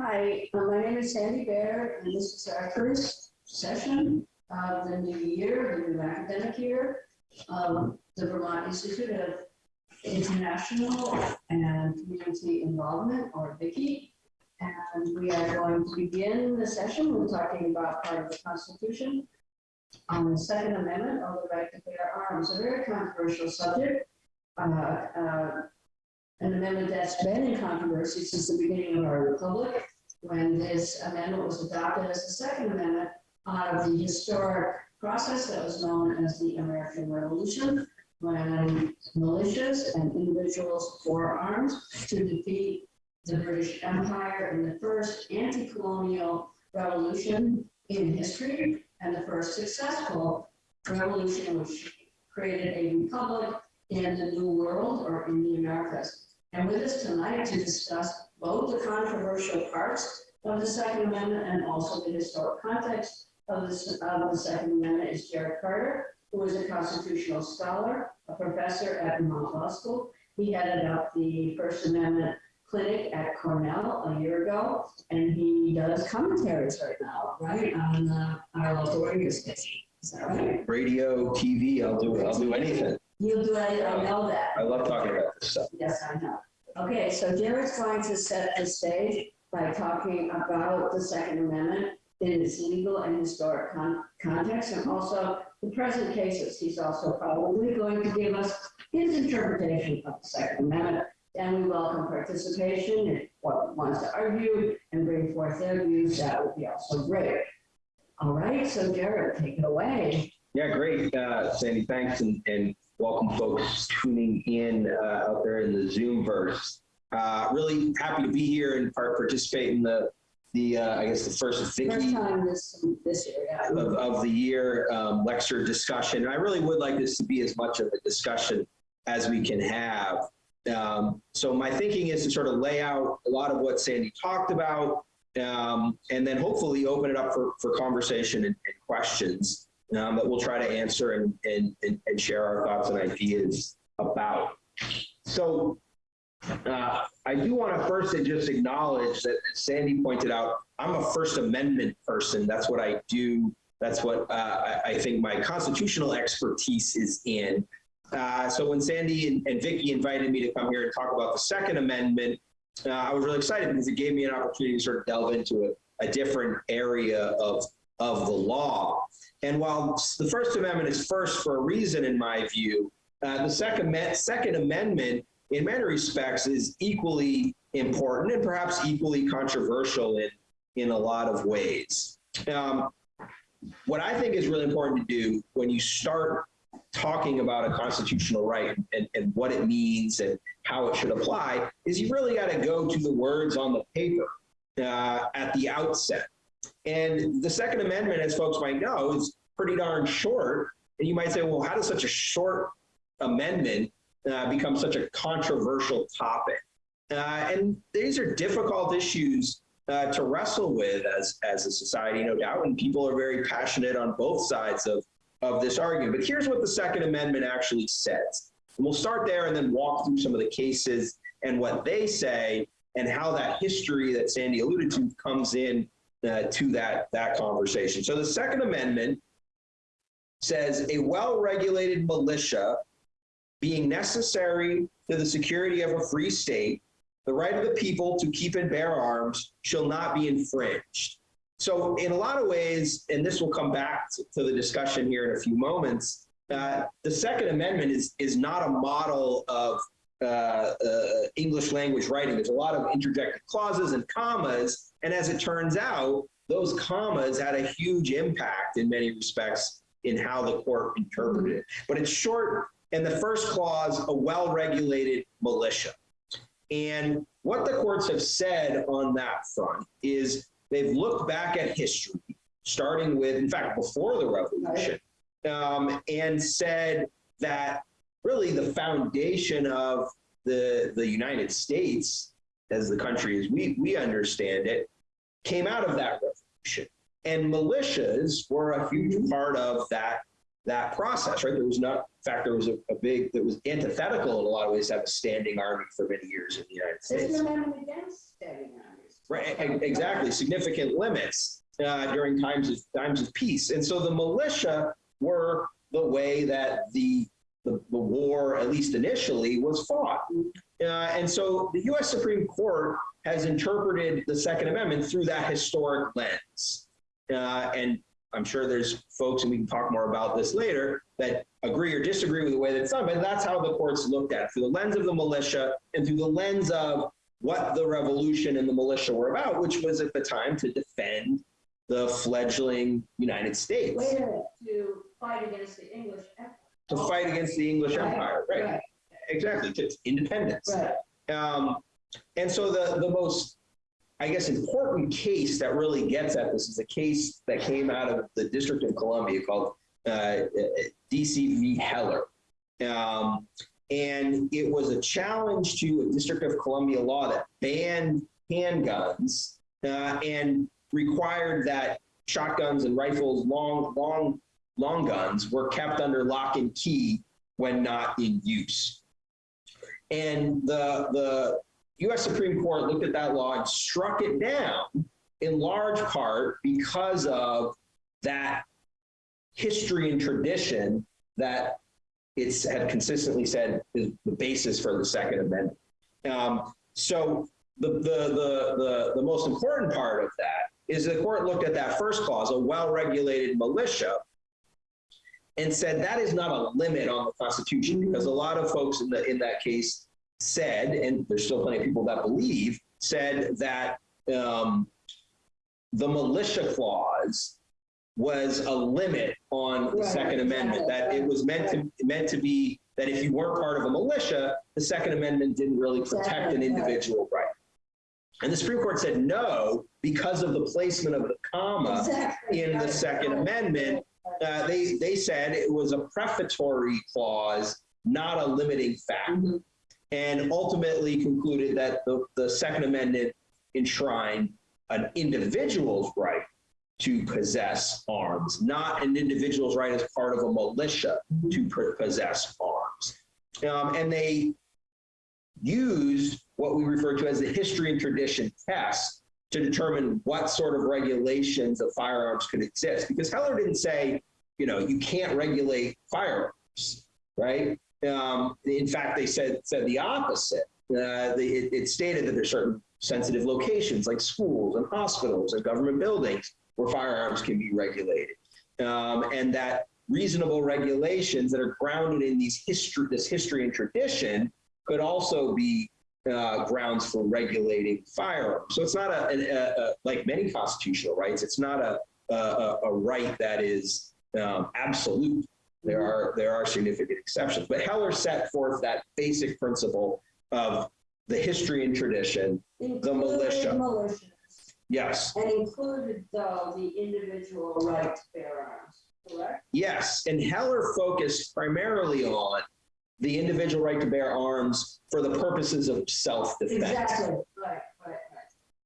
Hi, uh, my name is Sandy Baird, and this is our first session of the new year, the new academic year, of the Vermont Institute of International and Community Involvement, or VICI. And we are going to begin the session with talking about part of the Constitution on the Second Amendment of the right to bear arms, a very controversial subject. Uh, uh, an amendment that's been in controversy since the beginning of our republic, when this amendment was adopted as the Second Amendment out of the historic process that was known as the American Revolution, when militias and individuals bore arms to defeat the British Empire in the first anti-colonial revolution in history, and the first successful revolution which created a republic in the New World or in the Americas. And with us tonight to discuss both the controversial parts of the Second Amendment and also the historic context of the, of the Second Amendment is Jared Carter, who is a constitutional scholar, a professor at Vermont Law School. He headed up the First Amendment clinic at Cornell a year ago, and he does commentaries right now, right, on uh, our local radio station. Is that right? radio, TV, I'll do, I'll do anything. You'll do it, I know that. I love talking about this stuff. Yes, I know. Okay, so Jared's going to set the stage by talking about the Second Amendment in its legal and historic con- context and also the present cases. He's also probably going to give us his interpretation of the Second Amendment. And we welcome participation if one wants to argue and bring forth their views, that would be also great. All right, so Jared, take it away. Yeah, great, uh, Sandy, thanks, and, and welcome folks tuning in uh, out there in the Zoomverse. Uh, really happy to be here and participate in the, the uh, I guess the first First Vicky time this, this year, yeah. of, of the year um, lecture discussion. And I really would like this to be as much of a discussion as we can have. Um, so my thinking is to sort of lay out a lot of what Sandy talked about, um, and then hopefully open it up for, for conversation and, and questions um, that we'll try to answer and, and, and, and share our thoughts and ideas about. So uh, I do want to first just acknowledge that Sandy pointed out, I'm a First Amendment person. That's what I do. That's what uh, I, think my constitutional expertise is in. Uh, so when Sandy and, and Vicky invited me to come here and talk about the Second Amendment, uh, I was really excited because it gave me an opportunity to sort of delve into a, a different area of, of the law. And while the First Amendment is first for a reason, in my view, uh, the Second, Second Amendment, in many respects, is equally important and perhaps equally controversial in, in a lot of ways. Um, what I think is really important to do when you start talking about a constitutional right and, and what it means and how it should apply is you really got to go to the words on the paper uh, at the outset. And the Second Amendment, as folks might know, is pretty darn short. And you might say, well, how does such a short amendment uh, become such a controversial topic? Uh, and these are difficult issues uh, to wrestle with as, as a society, no doubt. And people are very passionate on both sides of, of this argument. But here's what the Second Amendment actually says. And we'll start there and then walk through some of the cases and what they say and how that history that Sandy alluded to comes in uh, to that, that conversation. So the Second Amendment says a well-regulated militia being necessary to the security of a free state, the right of the people to keep and bear arms shall not be infringed. So in a lot of ways, and this will come back to the discussion here in a few moments, uh, the Second Amendment is, is not a model of English language writing. There's a lot of interjected clauses and commas, and as it turns out, those commas had a huge impact in many respects in how the court interpreted it. But it's short, and the first clause, a well-regulated militia. And what the courts have said on that front is they've looked back at history, starting with, in fact, before the revolution, um, and said that really the foundation of the, the United States as the country as we, we understand it came out of that revolution. And militias were a huge part of that, that process, right? There was not, in fact, there was a, a big, that was antithetical in a lot of ways to have a standing army for many years in the United States. no amendment against standing armies. Right, exactly, significant limits uh, during times of, times of peace. And so the militia were the way that the, the, the war, at least initially, was fought. Uh, and so the US Supreme Court has interpreted the Second Amendment through that historic lens. Uh, and I'm sure there's folks, and we can talk more about this later, that agree or disagree with the way that it's done, but that's how the courts looked at it, through the lens of the militia and through the lens of what the revolution and the militia were about, which was at the time to defend the fledgling United States, minute, to fight against the English empire. To fight against the English Empire, right? Right, Exactly, to independence. right. Um, and so the, the most, I guess, important case that really gets at this is a case that came out of the District of Columbia called uh, DC v. Heller. Um, and it was a challenge to a District of Columbia law that banned handguns uh, and required that shotguns and rifles, long, long, long guns, were kept under lock and key when not in use. And the, the US Supreme Court looked at that law and struck it down in large part because of that history and tradition that it's had consistently said is the basis for the Second Amendment. Um, so the, the, the, the, the most important part of that is the court looked at that first clause, a well-regulated militia, and said that is not a limit on the Constitution because a lot of folks in, the, in that case said, and there's still plenty of people that believe, said that um, the militia clause was a limit on the Right, Second Amendment, that it was meant to meant to be that if you weren't part of a militia, the Second Amendment didn't really protect an individual right. And the Supreme Court said no because of the placement of the comma Exactly, in the Second Amendment. Uh, they they said it was a prefatory clause, not a limiting fact Mhm. and ultimately concluded that the, the Second Amendment enshrined an individual's right to possess arms, not an individual's right as part of a militia to pr- possess arms. Um, and they used what we refer to as the history and tradition test to determine what sort of regulations of firearms could exist. Because Heller didn't say, you know, you can't regulate firearms, right? Um, in fact, they said said the opposite. Uh, it, it stated that there's certain sensitive locations like schools and hospitals and government buildings where firearms can be regulated, um, and that reasonable regulations that are grounded in these history, this history and tradition, could also be uh, grounds for regulating firearms. So it's not a, a, a like many constitutional rights. It's not a a, a- right that is um, absolute. There are there are significant exceptions, but Heller set forth that basic principle of the history and tradition. Included militia. militias, Yes, and included though the individual right to bear arms, correct? yes, and Heller focused primarily on the individual right to bear arms for the purposes of self-defense. Exactly, right, right,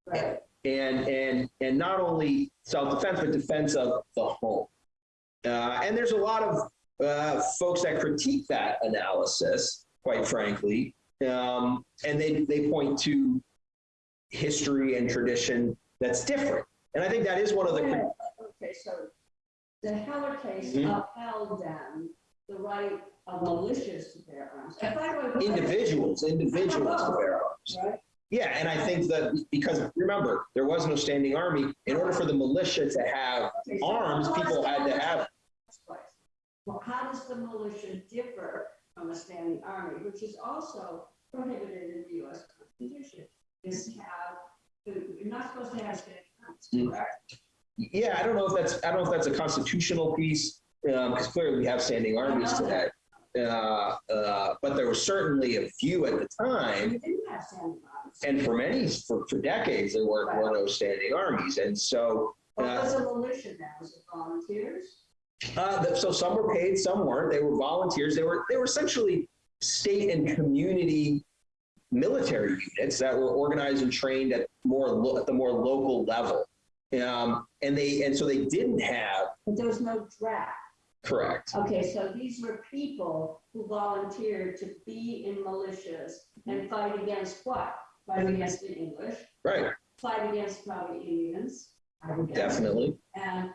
right, right. and and and not only self-defense but defense of the home uh, and there's a lot of uh, folks that critique that analysis quite frankly um, and they they point to history and tradition that's different and i think that is one of the minute, Okay, so the Heller case Mhm. upheld then the right of militias to bear arms. And by the way, individuals individuals to bear arms Right, yeah and i think that because remember there was no standing army in order for the militia to have Okay, so arms how does people the had to have Well, how does the militia differ from a standing army, which is also prohibited in the US Constitution? Is have, you're not supposed to have standing armies, Mm. correct? Yeah, I don't know if that's, I don't know if that's a constitutional piece, because clearly we have standing armies today. Uh, uh, but there was certainly a few at the time, We didn't have standing armies. and for many, for, for decades, there were, were no standing armies. And so, What uh, was a militia then? Was it volunteers? uh, so some were paid, some weren't. They were volunteers. They were, they were essentially state and community military units that were organized and trained at more, at the more local level. Um, and they, and so they didn't have, But there was no draft. Correct. Okay, so these were people who volunteered to be in militias and fight against what? Fight against the English, Right. fight against probably Indians. I would guess. definitely. And,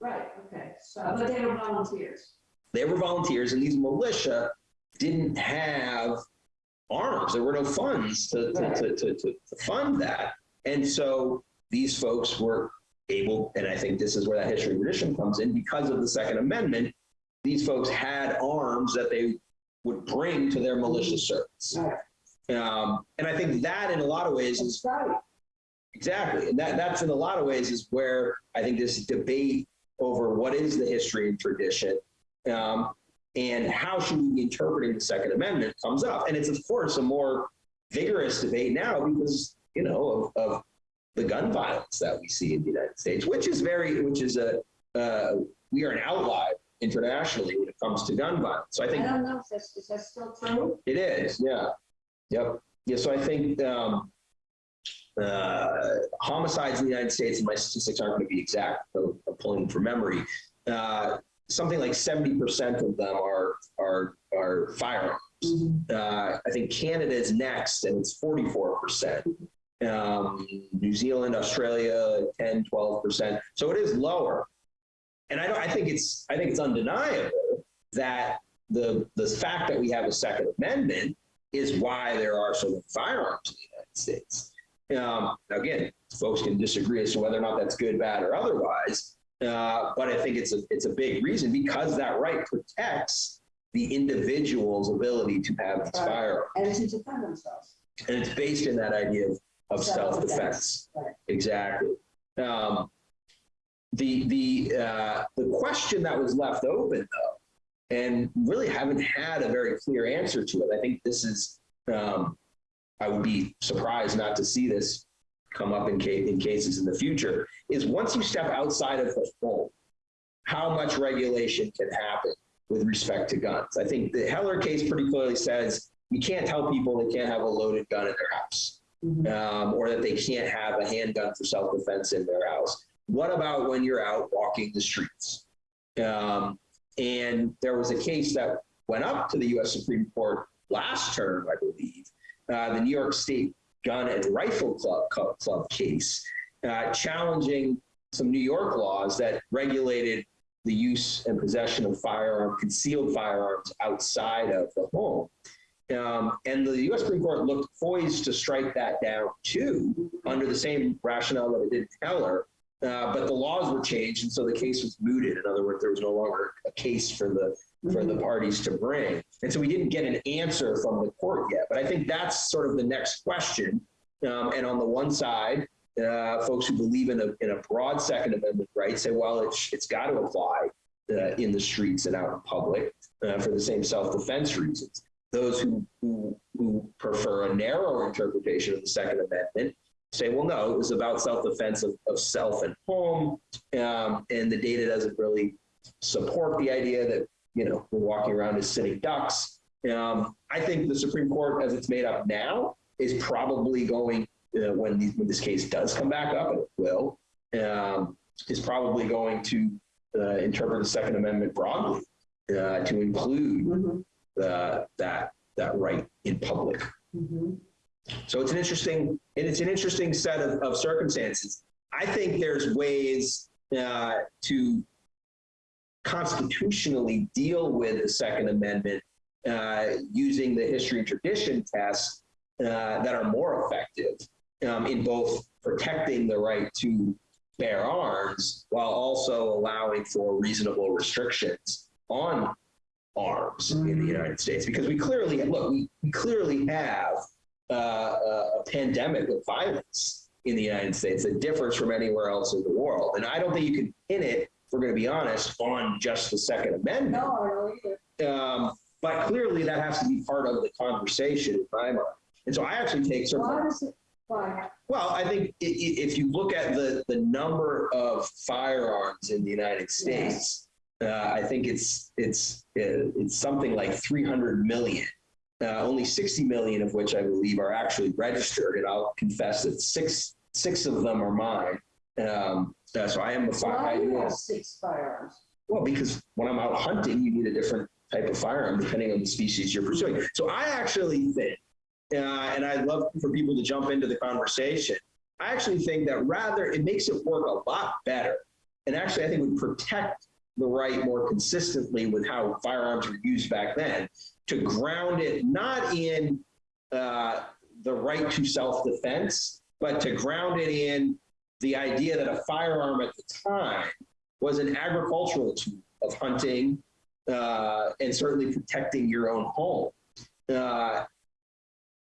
right, okay, so, but they were volunteers. They were volunteers, and these militia didn't have arms. There were no funds to, to, to, to, to fund that. And so these folks were able, and I think this is where that history tradition comes in, because of the Second Amendment, these folks had arms that they would bring to their militia service. Um, and I think that in a lot of ways is Exactly. And that, that's in a lot of ways is where I think this debate over what is the history and tradition um, and how should we be interpreting the Second Amendment comes up. And it's, of course, a more vigorous debate now because, you know, of, of the gun violence that we see in the United States, which is very, which is a, uh, we are an outlier internationally when it comes to gun violence. So I I think don't know if that's, is that still true? it is, yeah. Yep. Yeah, so I think um, uh, homicides in the United States, and my statistics aren't going to be exact, so I'm pulling from memory. Uh, something like 70% of them are are are firearms. Uh, I think Canada is next, and it's 44%. Um, New Zealand, Australia, 10, 12%. So it is lower. And I don't, I think it's I think it's undeniable that the the fact that we have a Second Amendment is why there are so many firearms in the United States. Um, again, folks can disagree as to whether or not that's good, bad, or otherwise. Uh, but I think it's a it's a big reason because that right protects the individual's ability to have these firearms, And to defend themselves. and it's based in that idea of, of Self-defense. Right. Exactly. Um, the the uh, the question that was left open though, and really haven't had a very clear answer to it. I think this is. Um, I would be surprised not to see this come up in, in cases in the future. Is once you step outside of the home, how much regulation can happen with respect to guns? I think the Heller case pretty clearly says you can't tell people they can't have a loaded gun in their house Mhm. um, or that they can't have a handgun for self-defense in their house. What about when you're out walking the streets? Um, and there was a case that went up to the U.S. Supreme Court last term, I believe, uh, the New York State Gun and Rifle Club, Club, Club case, uh, challenging some New York laws that regulated the use and possession of firearm, concealed firearms outside of the home. Um, and the U.S. Supreme Court looked poised to strike that down too, under the same rationale that it did Heller. Uh, but the laws were changed, and so the case was mooted. In other words, there was no longer a case for the for the parties to bring, and so we didn't get an answer from the court yet. But I think that's sort of the next question. Um, and on the one side, uh, folks who believe in a in a broad Second Amendment right say, well, it's it's got to apply uh, in the streets and out in public uh, for the same self-defense reasons those who, who, who prefer a narrow interpretation of the Second Amendment say, well, no, it was about self-defense of, of self and home, um, and the data doesn't really support the idea that you know we're walking around as sitting ducks. Um, I think the Supreme Court, as it's made up now, is probably going uh, when, the, when this case does come back up, and it will, um, is probably going to uh, interpret the Second Amendment broadly uh, to include Mhm. The, that that right in public. Mhm. So it's an interesting and it's an interesting set of, of circumstances. I think there's ways uh, to constitutionally deal with the Second Amendment uh, using the history and tradition test uh, that are more effective um, in both protecting the right to bear arms while also allowing for reasonable restrictions on arms in the. United States because we clearly look we, clearly have uh, a, a pandemic of violence in the United States that differs from anywhere else in the world and I don't think you can pin it if we're going to be honest on just the Second Amendment No, I don't either. um, but clearly that has to be part of the conversation in my mind and so I actually take sort Why does it, why? well, I think if you look at the, the number of firearms in the United States, uh, I think it's it's uh, it's something like 300 million. Uh, only 60 million of which I believe are actually registered, and I'll confess that six six of them are mine. Um, uh, so I am a Why do you have six firearms? Well, because when I'm out hunting, you need a different type of firearm depending on the species you're pursuing. So I actually think, uh, and I'd love for people to jump into the conversation, I actually think that rather it makes it work a lot better. And actually, I think would protect the right more consistently with how firearms were used back then to ground it not in uh, the right to self-defense, but to ground it in the idea that a firearm at the time was an agricultural tool of hunting uh, and certainly protecting your own home. Uh,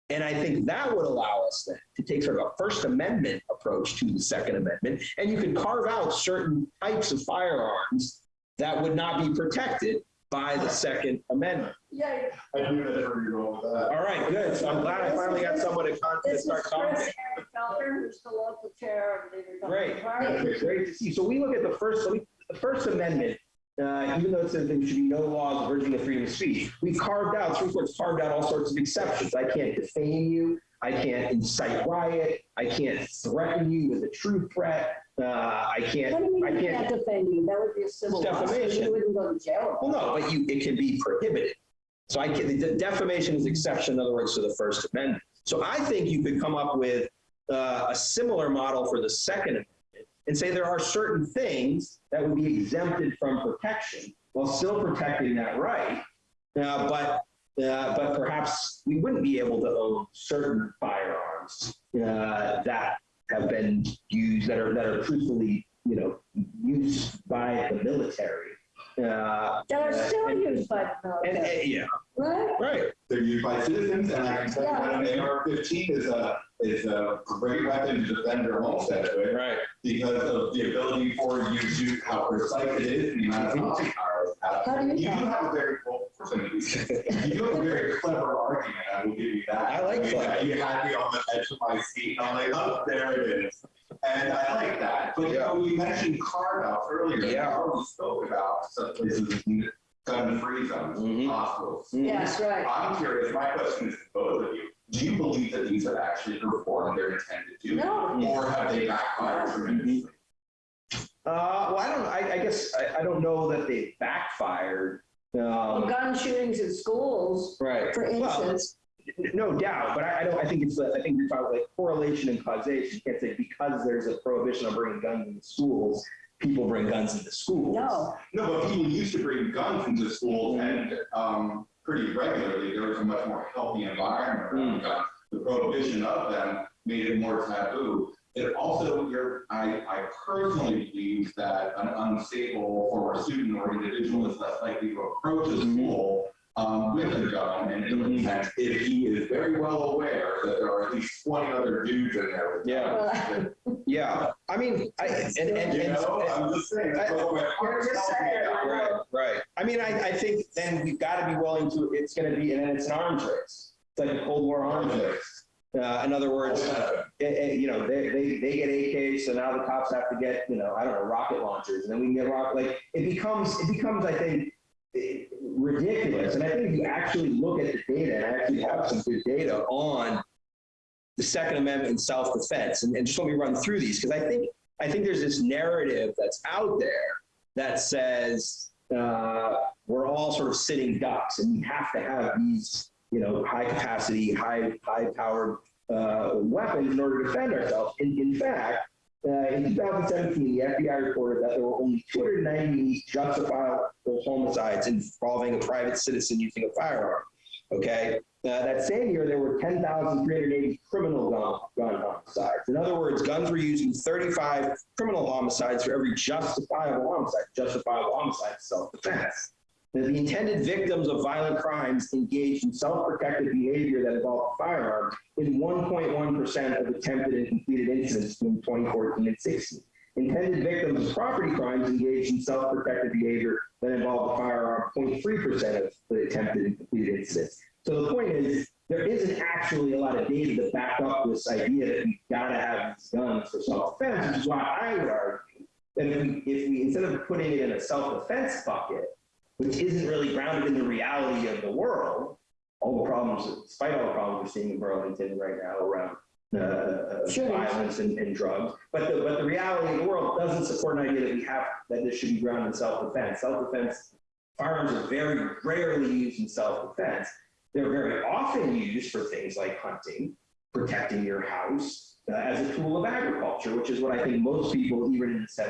and I think that would allow us then to take sort of a First Amendment approach to the Second Amendment. And you could carve out certain types of firearms that would not be protected by the Second Amendment. Yeah, I knew that's where you're going with that. All right, good. So I'm glad I finally got someone to, con- to this is start. Chris Eric Felker, who's the local chair of the Great. Republican Party. Great to see. So we look at the first, so we, the First Amendment, uh, even though it says there should be no laws averting the freedom of speech, we carved out, Supreme Court's carved out all sorts of exceptions. I can't defame you. I can't incite riot. I can't threaten you with a true threat. Uh, I can't, What do you mean I you can't. can't defend you? That would be a civil lawsuit. Defamation. You wouldn't go to jail. Well, no, but you, it can be prohibited. So I can, the defamation is exception, in other words, to the First Amendment. So I think you could come up with uh, a similar model for the Second Amendment and say there are certain things that would be exempted from protection while still protecting that right. Uh, but uh, but perhaps we wouldn't be able to own certain firearms uh, that have been used that are that are truthfully, you know, used by the military. Uh, That are still and- used by the military, and- yeah, right? right. They're used by citizens, and I can tell you that an AR-15 is a, is a great weapon to defend your homestead with Right. because of the ability for you to, how precise it is, the amount of knowledge power it has. How do you You do have a very, well, of course I do. You have a very clever argument, I will give you that. I like mean, clever. You had me on the edge of my seat, and I'm like, oh, there it is. And I like that, but you know, you mentioned carve outs earlier. Yeah. We spoke about some places, gun-free zones, Mhm. hospitals. Yes, right. I'm curious, my question is to both of you. Do you believe that these have actually performed their intended duty? No. Or have they backfired tremendously? Uh, well, I don't. I, I guess I, I don't know that they backfired. Well, Um, Gun shootings in schools, right. for Well, instance, no doubt, but I, I don't. I think it's. I think you're talking like correlation and causation. You can't say because there's a prohibition on bringing guns into schools, people bring guns into schools. no. No, but people used to bring guns into schools and, um, pretty regularly, there was a much more healthy environment around guns. The prohibition of them made it more taboo. It also, you're, I, I personally believe that an unstable former student or individual is less likely to approach a school um, with a gun and ill intent if he is very well aware that there are at least twenty other dudes in there with guns. Yeah. I mean, I and and, and, You know, and- I'm just saying, that's what my heart's You're just telling me saying, about. Right, right. I mean, I, I think then we've got to be willing to, it's going to be, and then it's an arms race. It's like a Cold War arms race. Uh, in other words, eh, eh, you know, they, they, they get AKs, so now the cops have to get, you know, I don't know, rocket launchers, and then we can get rock, like, it becomes, it becomes, I think, ridiculous. And I think if you actually look at the data, and I actually have some good data on the Second Amendment and self-defense, and, and just let me run through these, because I think, I think there's this narrative that's out there that says uh, we're all sort of sitting ducks and we have to have these, you know, high capacity, high, high powered uh, weapons in order to defend ourselves. In, in fact, uh, in 2017, the FBI reported that there were only 290 justifiable homicides involving a private citizen using a firearm. Okay. Uh, that same year, there were 10,380 criminal gun, gun homicides. In other words, guns were used in 35 criminal homicides for every justifiable homicide. Justifiable homicide, self-defense. Now, the intended victims of violent crimes engaged in self-protective behavior that involved a firearm in 1.1% of attempted and completed incidents between 2014 and 16. Intended victims of property crimes engaged in self-protective behavior that involved a firearm, 0.3% of the attempted and completed incidents. So the point is, there isn't actually a lot of data to back up this idea that we've got to have these guns for self-defense, which is why I would argue that if we, if we, instead of putting it in a self-defense bucket, which isn't really grounded in the reality of the world, all the problems, despite all the problems we're seeing in Burlington right now around uh, uh, Sure. violence and, and drugs, but the, but the reality of the world doesn't support an idea that we have, that this should be grounded in self-defense. Self-defense, firearms are very rarely used in self-defense. They're very often used for things like hunting, protecting your house uh, as a tool of agriculture, which is what I think most people, even in the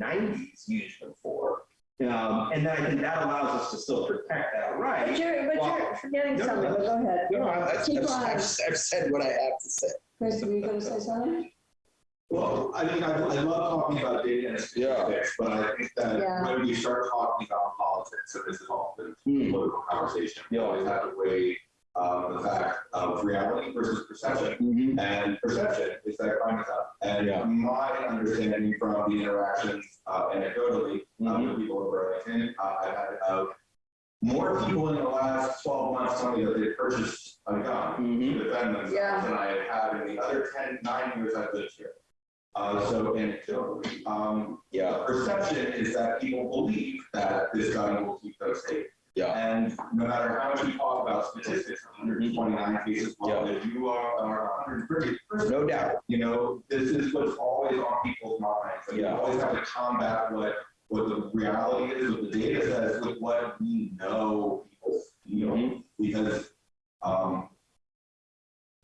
1790s, used them for. Um, and then I think that allows us to still protect that But right. you're, but Well, you're forgetting no, something, no. but go ahead. No, I- I've, Keep I've, going. I've, I've said what I have to say. Chris, were you gonna say something? Well, I mean, I, I love talking about data and statistics, but I think that Yeah. when we start talking about politics, and this is often a Hmm. political conversation, we always have to weigh um, the fact of reality versus perception. Mhm. And perception is that crime is up. And Yeah. my understanding from the interactions uh, anecdotally uh, Mhm. with people in Burlington, uh, I've had of more people in the last 12 months tell me that they purchased a gun Mhm. to defend themselves Yeah. than I have had in the other 10, nine years I've lived here. Uh, so anecdotally, um, Yeah, perception is that people believe that this gun will keep them safe. Yeah, And no matter how much we talk about statistics, 129 cases, well, if you are, are 130, no doubt. you know, this is what's always on people's minds. You Yeah. always have to combat what, what the reality is, what the data says, with what we know people feel. Mhm. Because, um,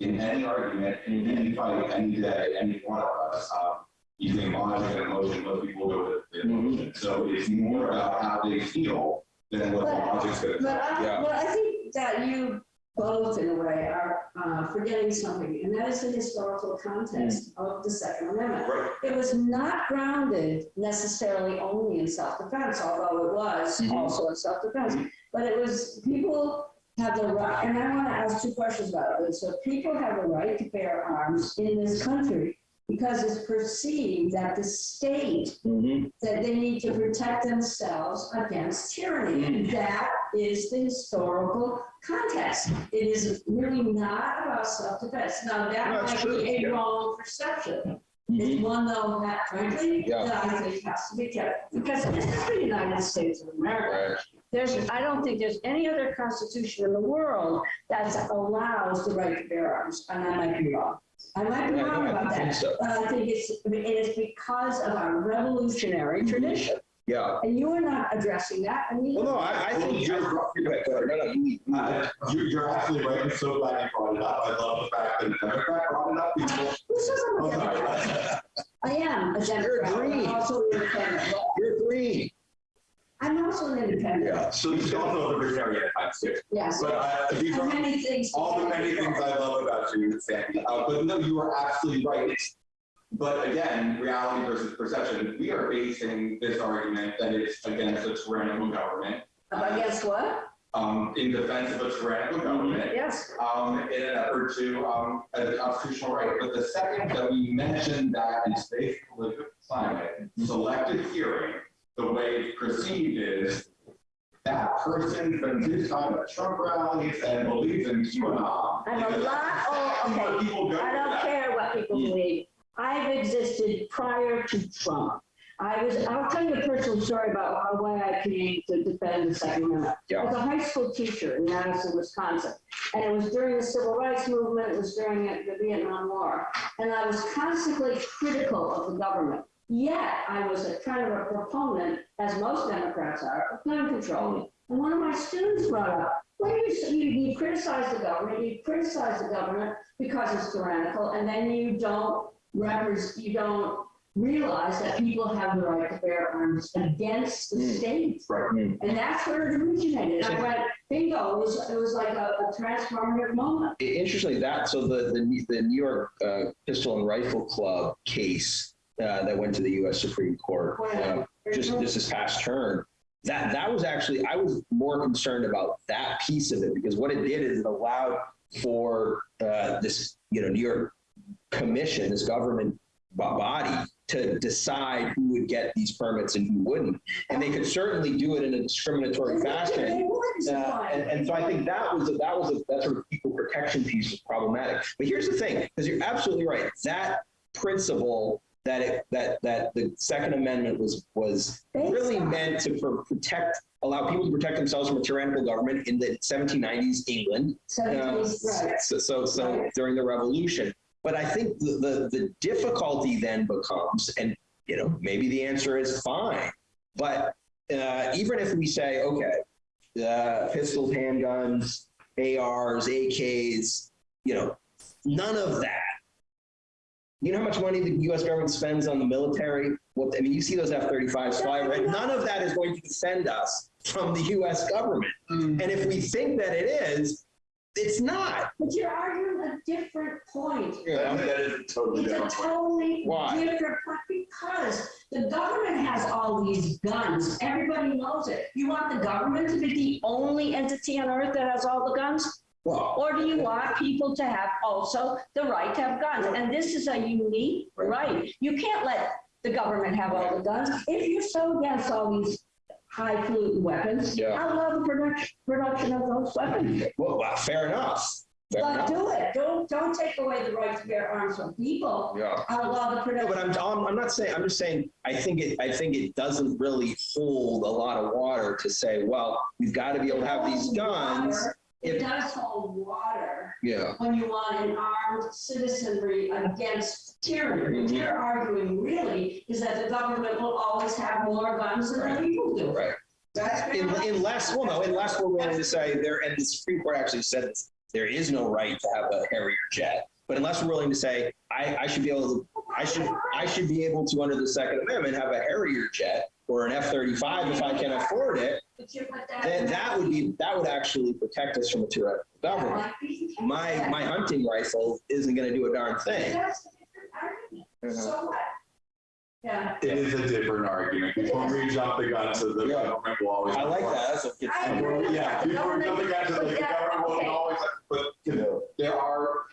in any argument, in any fight, any day, any one of us, um, using logic and emotion, most people go with the emotion. So it's more about how they feel than what the But- logic's gonna But tell. I, Yeah. but I think that you both, in a way, are uh, forgetting something, and that is the historical context of the Second Amendment. Right. It was not grounded necessarily only in self-defense, although it was Mhm. also in self-defense. But it was, people have the right, and I want to ask two questions about it. So people have the right to bear arms in this country because it's perceived that the state Mhm. that they need to protect themselves against tyranny. And that is the historical context. It is really not about self-defense. Now, No, that it's might true, be a yeah. wrong perception. Mhm. It's one though that frankly, Yeah. that I think has to be kept. Because this is the United States of America. Right. There's, I don't think there's any other constitution in the world that allows the right to bear arms, and I might be wrong. I might be Yeah, wrong no, I about think that, so. but I think it's, it is because of our revolutionary tradition. Yeah. And you are not addressing that, and you. Well, no, I, I think you're, go ahead, go ahead. No, no, you, you- Uh, You're, you're absolutely right. I'm so glad you brought it up. I love the fact that the Democrat brought it up. People, Who says I'm oh, a Democrat? sorry. I am a Democrat, but green. I'm also an independent. you're green. I'm also an independent, Yeah. So you don't know the libertarian at times too. yes. But uh, these And are many things. all the many things I love about you, Sandy. Uh, but no, you are absolutely right. But again, reality versus perception. We are basing this argument that it's against a tyrannical government, But guess what? um, in defense of a tyrannical government. Yes. um, in an effort to, um, as a constitutional right. But the second that we mention that in today's political climate, selective hearing, the way it's perceived is that person spends his time at Trump rallies and believes in QAnon. I'm a lot, that's what okay. People go I don't that. care what people believe. I've existed prior to Trump. I was, I'll tell you a personal story about how why I came to defend the Second Amendment. I was a high school teacher in Madison, Wisconsin. And it was during the civil rights movement, it was during the Vietnam War. And I was constantly critical of the government. Yet I was a kind of a proponent, as most Democrats are, of gun control. And one of my students brought up, well, you, you, you criticize the government, you criticize the government because it's tyrannical, and then you don't you don't realize that people have the right to bear arms against the Mm. state. Right. And that's where it originated. I went, bingo, it was, it was like a, a transformative moment. Interestingly, that, so the, the, the New York uh, Pistol and Rifle Club case uh, that went to the US Supreme Court, uh, just just this past term, that, that was actually, I was more concerned about that piece of it because what it did is it allowed for uh, this, you know, New York commission, this government body to decide who would get these permits and who wouldn't. And they could certainly do it in a discriminatory fashion. Uh, and, and so I think that was, a, that was, a that sort of equal protection piece was problematic. But here's the thing, because you're absolutely right. That principle that it, that, that the Second Amendment was, was really meant to pro- protect, allow people to protect themselves from a tyrannical government in the 1790s England. Uh, Right. So, so, so Right. during the revolution. But I think the, the, the difficulty then becomes, and, you know, maybe the answer is fine. But uh, even if we say, okay, uh, pistols, handguns, ARs, AKs, you know, None of that. You know how much money the US government spends on the military? What, I mean, you see those F-35s fly, right? None of that is going to defend us from the US government. Mm. And if we think that it is, it's not. But you're arguing a different point. That that is a totally It's a different. point. totally Why? different, point because the government has all these guns. Everybody knows it. You want the government to be the only entity on earth that has all the guns? Well, Or do you want people to have also the right to have guns? And this is a unique right. You can't let the government have all the guns. If you're so against all these highfalutin weapons, Yeah. I love the production, production of those weapons. well, well, fair enough. Fair But enough. do it. Don't, don't take away the right to bear arms from people. Yeah. Outlaw the No, production. but I'm, I'm, I'm not saying, I'm just saying, I think it, I think it doesn't really hold a lot of water to say, well, we've got to be able to have these guns. Water, It does hold water Yeah. when you want an armed citizenry against tyranny. What Mhm. you're arguing really is that the government will always have more guns than the people do. Right. That's In- Unless, well, no, unless we're willing to say there, and the Supreme Court actually said this, there is no right to have a Harrier jet. But unless we're willing to say, I, I should be able to, I should, I should be able to, under the Second Amendment, have a Harrier jet or an F-35 if I can afford it, But you put that. then that would be, that would actually protect us from a tyrannical government. My, my hunting rifle isn't gonna do a darn thing. That's a different argument. Uh-huh. So what? Yeah. It is a different argument. Before we jump the gun to the Yeah. government will always. I like that, that's what gets. I agree. Yeah, before we jump the gun to the But that- government will okay. always, but, you know, there are,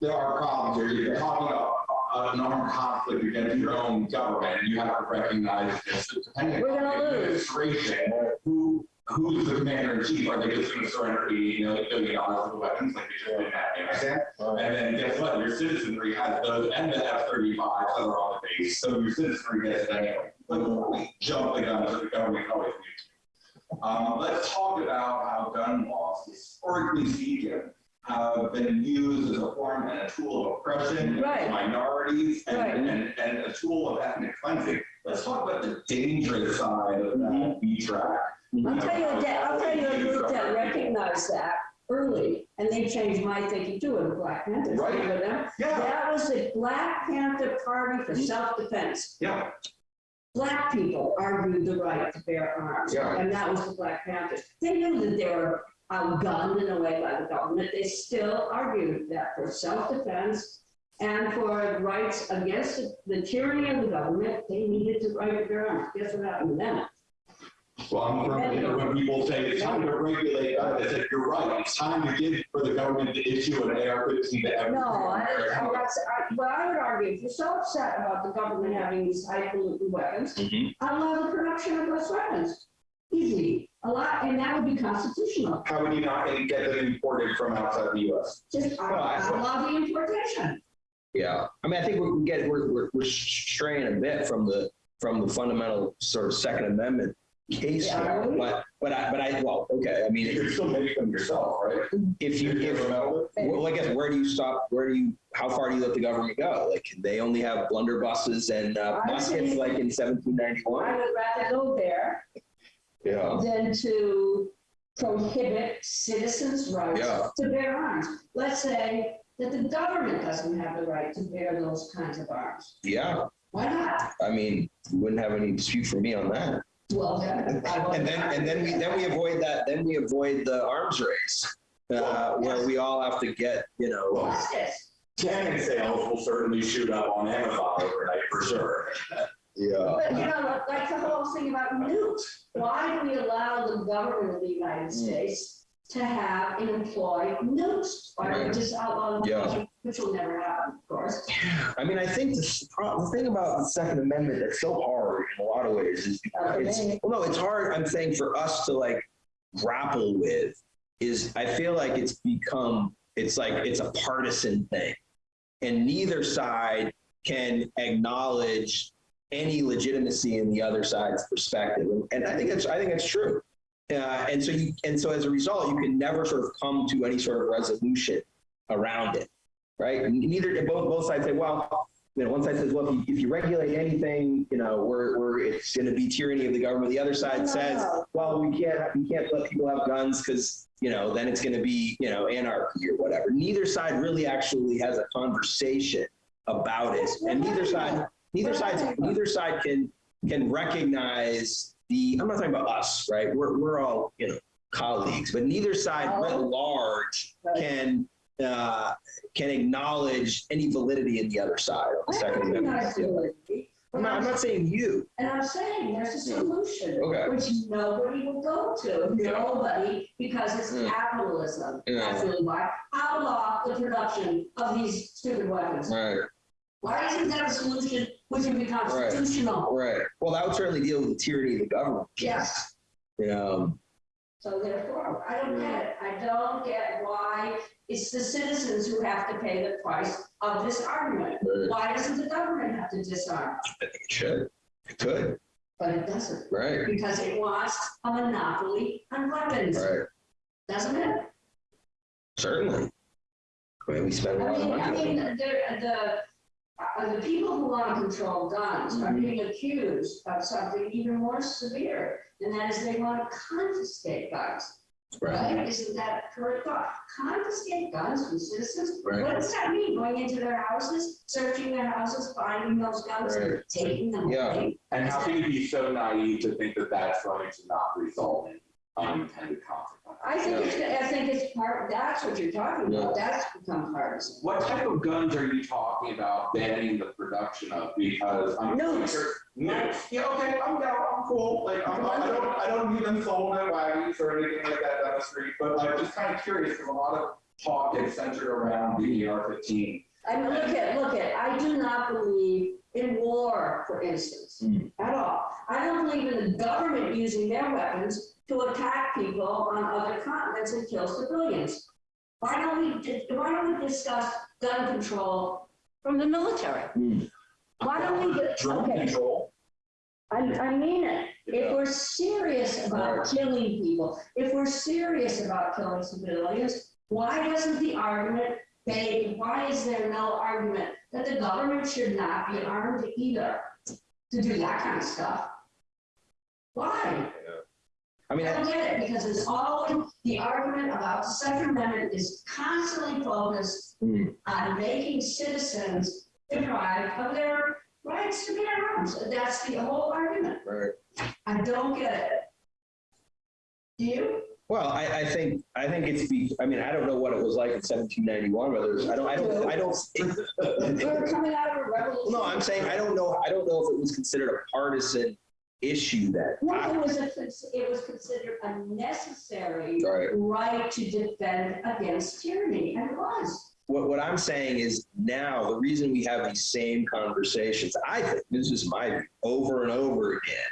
there are problems here. You're talking about an armed conflict against your own government, and you have to recognize this, depending We're on gonna the lose. administration, who, who's the commander in chief? Are they just gonna surrender eighty million dollars of weapons like they just did in Afghanistan? And then guess what? Your citizenry has those and the F-35s that are on the base, so your citizenry gets it anyway. But before we jump the gun to the government always needs to. Um, let's talk about how gun laws, historically speaking, have been used as a form and a tool of oppression Right. minorities and, Right. and, and a tool of ethnic cleansing. Let's talk about the dangerous side of that mm-hmm. B track. I'll tell you, a I'll tell you a group that recognized that early, and they changed my thinking too, in the Black Panthers. Right. Yeah, That was the Black Panther Party for mm-hmm. self-defense. yeah, Black people argued the right to bear arms. Yeah. And that was the Black Panthers. They knew that they were outgunned in a way by the government. They still argued that for self-defense and for rights against the tyranny of the government, they needed to right to bear arms. Guess what happened to them? well, I'm from, you know, when people say it's time to regulate, guns, I said, you're right, it's time to give, for the government to issue an AR-15 to every. No, I, I, I, well, I would argue, if you're so upset about the government having these highfalutin weapons, Mhm. allow the production of those weapons. Easy, a lot, and that would be constitutional. How would you not get them imported from outside the US? Just Well, I- allow the importation. Yeah, I mean, I think we get, we're, we're, we're straying a bit from the, from the fundamental sort of Second Amendment case Yeah, here, but, but I, but I, well, okay, I mean You mean, could still make them yourself, right? if you, if, well, I guess, where do you stop, where do you, how far do you let the government go? Like, they only have blunderbusses and uh, I muskets think- like in seventeen I would rather go there Yeah, than to prohibit citizens' rights Yeah. to bear arms. Let's say that the government doesn't have the right to bear those kinds of arms. yeah, Why not? I mean, you wouldn't have any dispute for me on that. Well, then. I will- And then, and then we, then we avoid that, then we avoid the arms race, uh, where we all have to get, you know, What's this? Cannon sales will certainly shoot up on Amazon overnight for sure. yeah. But you know, like the whole thing about nukes, why do we allow the government of the Hmm. United States to have and employ nukes? Why don't we just outlaw Yeah. which will never happen, of course. I mean, I think the, the thing about the Second Amendment that's so hard in a lot of ways is it's, well, no, it's hard, I'm saying for us to like grapple with is I feel like it's become, it's like, it's a partisan thing. And neither side can acknowledge any legitimacy in the other side's perspective. And- I think that's I think it's true. Uh, and so you, and so as a result, you can never sort of come to any sort of resolution around it right? Neither, both, both sides say, well, you know, one side says, well, if you, if you regulate anything, you know, we're, we're, it's going to be tyranny of the government. The other side says, well, we can't, we can't let people have guns because, you know, then it's going to be, you know, anarchy or whatever. Neither side really actually has a conversation about it. And neither side, neither side, neither side can, can recognize the, I'm not talking about us, right? We're, we're all, you know, colleagues, but neither side writ large can, uh, can acknowledge any validity in the other side of the I Second Amendment. recognize validity, I'm not, I'm not saying you. And I'm saying there's a solution, Okay. which nobody will go to, Yeah. nobody, because it's Yeah. capitalism. Yeah. That's really why. Outlaw the production of these stupid weapons. Right, Why isn't that a solution which would be constitutional? right. Well, that would certainly deal with the tyranny of the government. Yes. You know, um, So therefore, I don't get it. I don't get why it's the citizens who have to pay the price of this argument. Right. Why doesn't the government have to disarm? I think it should. It could, But it doesn't, right, because it wants a monopoly on weapons, right. doesn't it? Certainly. I mean, we spend a lot of mean, I money. mean, the, the, uh, the people who want to control guns are Mhm. being accused of something even more severe, and that is they want to confiscate guns. Right, Right? Isn't that correct thought? Confiscate guns from citizens? Right. What does that mean? Going into their houses, searching their houses, finding those guns and Right. taking them Yeah. away? And how can you be so naive to think that that's going to not result in unintended consequences? I think it's, I think it's part, that's what you're talking about. That's become partisan. What type of guns are you talking about banning the production of? Because I'm. Nukes. sure- Nukes, yeah, okay, I'm down, I'm cool, like, I'm, I don't, I don't need them sold at wagons or anything like that down the street, but I'm just kind of curious, because a lot of talk is centered around the AR fifteen. I mean, look at, look at, I do not believe in war, for instance, Mm. at all. I don't believe in the government using their weapons to attack people on other continents and kill civilians. Why don't we, why don't we discuss gun control from the military? Mm. Why don't we, Drone okay, control. I, I mean it. If we're serious about Right. killing people, if we're serious about killing civilians, why doesn't the argument, they, why is there no argument that the government should not be armed either to do that kind of stuff? Why? I mean, I don't get it, because it's always, the argument about the Second Amendment is constantly focused Mm. on making citizens deprived of their rights to bear arms. That's the whole argument. right. I don't get it. Do you? Well, I, I think, I think it's be, I mean, I don't know what it was like in seventeen ninety-one, whether, it's- I don't, I don't, I don't. We're coming out of a revolution. No, I'm saying, I don't know, I don't know if it was considered a partisan issue then. No, it was a, it was considered a necessary Right. right to defend against tyranny, and it was. What, what I'm saying is now, the reason we have these same conversations, I think, this is my view, over and over again,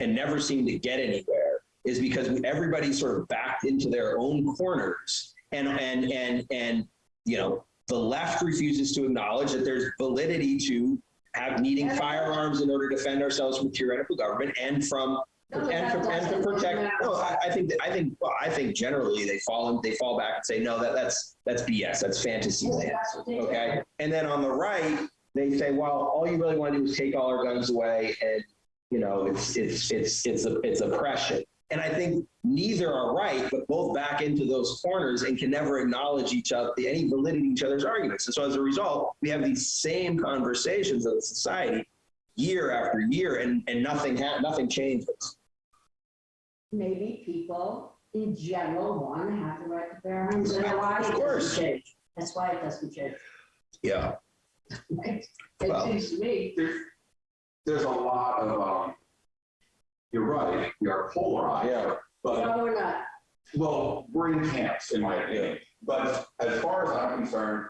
and never seem to get anywhere, is because everybody sort of backed into their own corners. And, and, and, and, you know, the left refuses to acknowledge that there's validity to have needing firearms in order to defend ourselves from tyrannical government and from and to, and to protect, no, I, I think, that- I think, well, I think generally they fall, and they fall back and say, no, that, that's, that's BS, that's fantasy land. That's what they did. Okay, and then on the right, they say, well, all you really want to do is take all our guns away and, you know, it's, it's, it's, it's, a- it's oppression. And I think neither are right, but both back into those corners and can never acknowledge each other, any validity in each other's arguments. And so as a result, we have these same conversations in society year after year and, and nothing ha, nothing changes. Maybe people in general want to have the right to bear arms, and why Of course. change. That's why it doesn't change. Yeah. It Well- seems to me. There's, there's a lot of, um, you're right, we are polarized. Yeah. But No, we're not. Well, we're in camps, in my opinion. But as far as I'm concerned,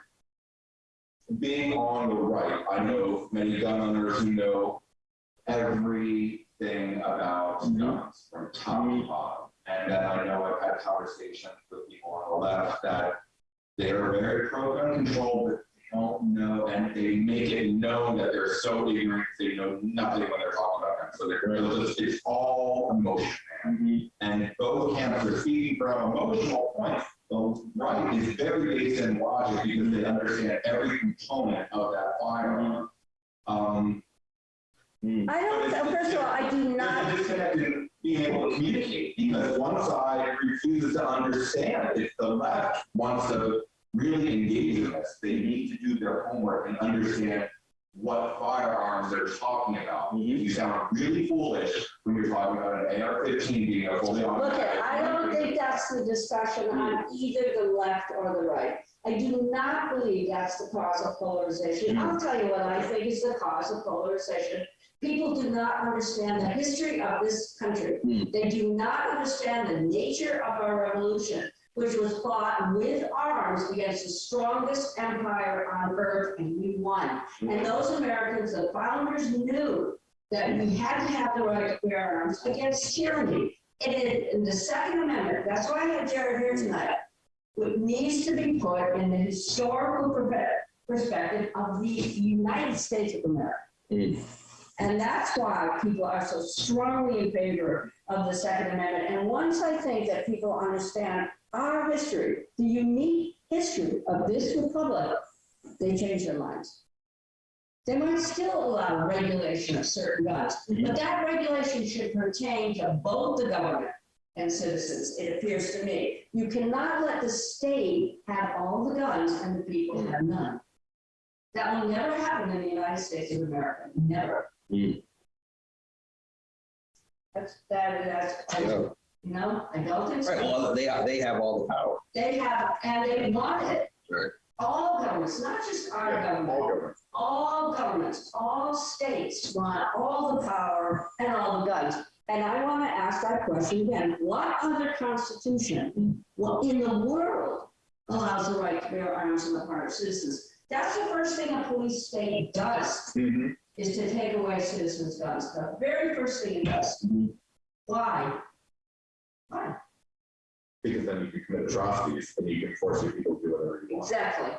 being on the right, I know many gun owners who know everything about Mhm. guns from top to bottom. And then I know I've had conversations with people on the left that they're very pro-gun control, but they don't know, and they make it known that they're so ignorant, they know nothing when they're talking about. So they're, they're just- it's all emotion, man. And both camps are speaking from emotional points. The right is very based in logic because they understand every component of that firearm. Um, I don't, uh, first of all, I do not, a disconnect being able to communicate, because one side refuses to understand. If the left wants to really engage in this, they need to do their homework and understand what firearms they're talking about. Mhm. You sound really foolish when you're talking about an AR-15 being a fully automatic. Look, automatic. I don't think that's the discussion on either the left or the right. I do not believe that's the cause of polarization. I'll tell you what I think is the cause of polarization. People do not understand the history of this country. Hmm. They do not understand the nature of our revolution, which was fought with arms against the strongest empire on earth, and we won. And those Americans, the founders knew that we had to have the right to bear arms against tyranny. And in, the Second Amendment, that's why I have Jared here tonight, it needs to be put in the historical perspective of the United States of America. Mm. And that's why people are so strongly in favor of the Second Amendment. And once I think that people understand our history, the unique history of this republic, they change their minds. They might still allow regulation of certain guns, but that regulation should pertain to both the government and citizens, it appears to me. You cannot let the state have all the guns and the people have none. That will never happen in the United States of America, never. Mm. That's, that, that's, Yeah. you know, I don't think Right, so. well, they, they have all the power. They have, and they want it. Right. All governments, not just our government, all governments, all states want all the power and all the guns. And I want to ask that question again, what other constitution, well, in the world allows the right to bear arms on the part of citizens? That's the first thing a police state does, Mhm. Is to take away citizens' guns, the very first thing it does. Mhm. Why? Why? Because then you can commit atrocities and you can force your people to do whatever you want. Exactly.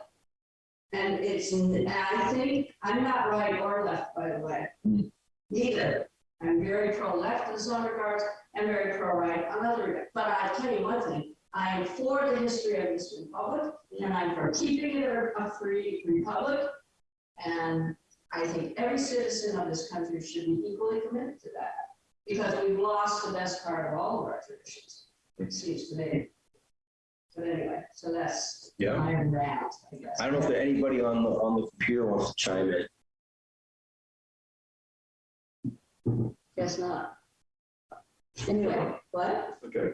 And it's, I think, I'm not right or left, by the way. Mm. Neither. I'm very pro-left in some regards, and very pro-right on other regards. But I'll tell you one thing, I am for the history of this republic, and I'm for keeping it a a free republic. And I think every citizen of this country should be equally committed to that. Because we've lost the best part of all of our traditions, it seems to me. But anyway, so that's Yeah. my rant, I guess. I don't know if anybody on the, on the computer wants to chime in. Guess not. Anyway, what? Okay.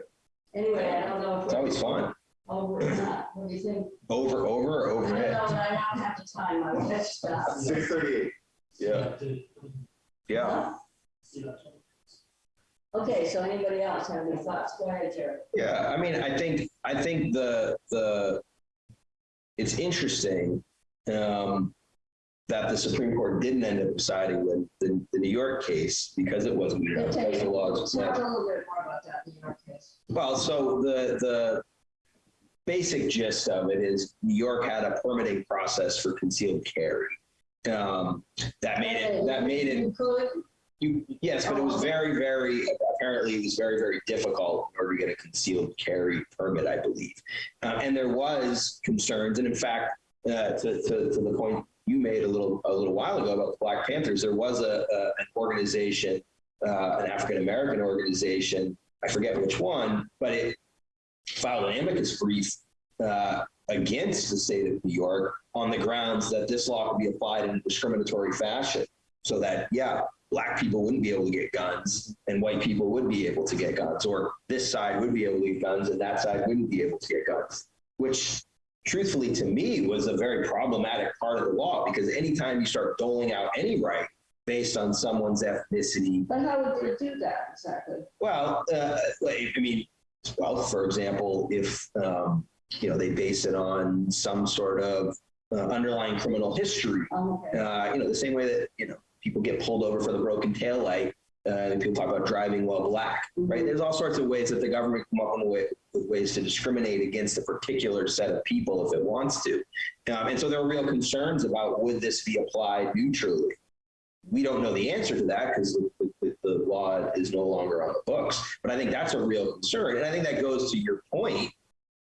Anyway, I don't know if It's always fun. Over or not. What do you think? Over, over, or I don't know, overhead? but I don't have the time. I will catch stuff. Six thirty-eight. Yeah, yeah. Okay, so anybody else have any thoughts? Go ahead, Jared. Yeah, I mean, I think, I think the, the, it's interesting, um, that the Supreme Court didn't end up deciding the, the, the New York case because it wasn't, you know, because the laws. Let's talk a little bit more about that in your case. Well, so the, the basic gist of it is New York had a permitting process for concealed carry. Um, that made it, that made it You yes, but it was very, very, apparently it was very, very difficult in order to get a concealed carry permit, I believe. Uh, and there was concerns, and in fact, uh, to, to, to the point you made a little, a little while ago about the Black Panthers, there was a, a an organization, uh, an African-American organization, I forget which one, but it filed an amicus brief, uh, against the state of New York on the grounds that this law could be applied in a discriminatory fashion. So that, yeah, black people wouldn't be able to get guns and white people would be able to get guns, or this side would be able to get guns and that side wouldn't be able to get guns, which truthfully to me was a very problematic part of the law because anytime you start doling out any right based on someone's ethnicity, but how would they do that exactly? well, uh, I mean, well, for example, if, um, you know, they base it on some sort of uh, underlying criminal history Um, okay. uh, you know, the same way that, you know, people get pulled over for the broken tail light, uh, and people talk about driving while black, right? There's all sorts of ways that the government come up with, with ways to discriminate against a particular set of people if it wants to. Um, and so there are real concerns about would this be applied neutrally? We don't know the answer to that because the is no longer on the books. But I think that's a real concern. And I think that goes to your point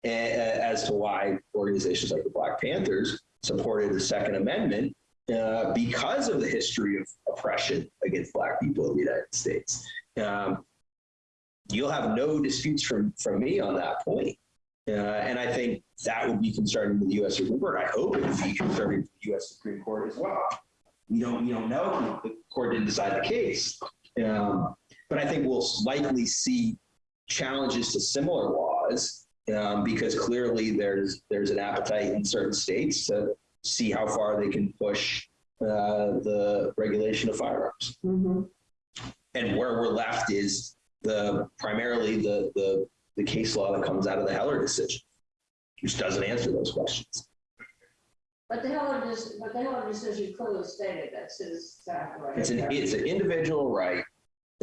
uh, as to why organizations like the Black Panthers supported the Second Amendment uh, because of the history of oppression against Black people in the United States. Um, you'll have no disputes from, from me on that point. Uh, and I think that would be concerning to the U.S. Supreme Court. I hope it would be concerning to the U.S. Supreme Court as well. We don't, we don't know. The court didn't decide the case. Um, but I think we'll likely see challenges to similar laws um, because clearly there's there's an appetite in certain states to see how far they can push uh, the regulation of firearms. Mhm. And where we're left is the primarily the the the case law that comes out of the Heller decision, which doesn't answer those questions. But the Heller, but the Heller decision clearly stated that's his fact, right? It's an it's an individual right,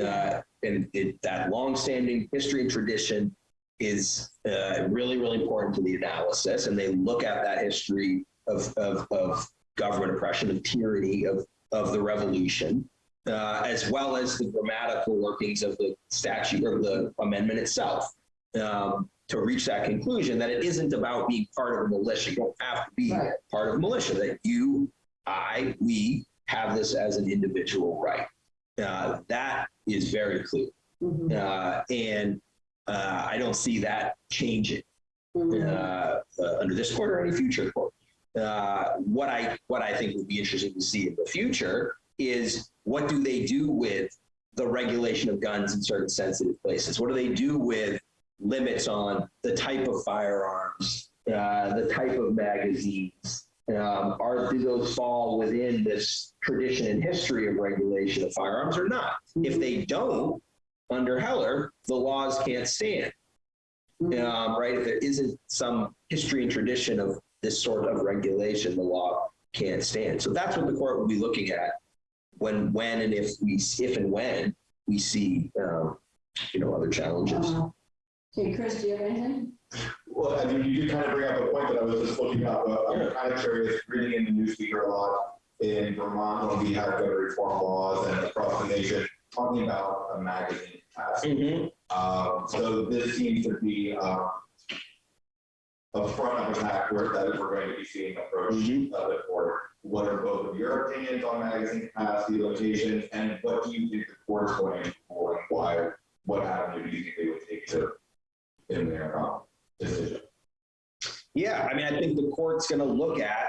uh, and it, that longstanding history and tradition is uh, really really important to the analysis. And they look at that history of of, of government oppression, of tyranny, of of the revolution, uh, as well as the grammatical workings of the statute or the amendment itself. Um, to reach that conclusion that it isn't about being part of a militia. You don't have to be Right. part of a militia, that you, I, we have this as an individual right. Uh, that is very clear. Mhm, Uh, and uh, I don't see that changing uh, uh, under this court or any future court. Uh, what I what I think would be interesting to see in the future is what do they do with the regulation of guns in certain sensitive places? What do they do with limits on the type of firearms, uh, the type of magazines? Um, are do those fall within this tradition and history of regulation of firearms or not? If they don't, under Heller, the laws can't stand um, right? If there isn't some history and tradition of this sort of regulation, the law can't stand. So that's what the court will be looking at when, when, and if we, if and when we see, um, you know, other challenges. Uh, Okay, Chris, do you have anything? Well, I mean, you did kind of bring up a point that I was just looking up, but I'm kind of curious, reading in the newspaper a lot in Vermont, when we have gun reform laws and across the nation, talking about a magazine capacity. Um, so this seems to be, um, a front of attack where that we're going to be seeing approach Mhm. of the court. What are both of your opinions on magazine capacity limitations, and what do you think the court's going to for, and why, what avenue do you think they would take to, in their, um, decision? Yeah, I mean, I think the court's gonna look at,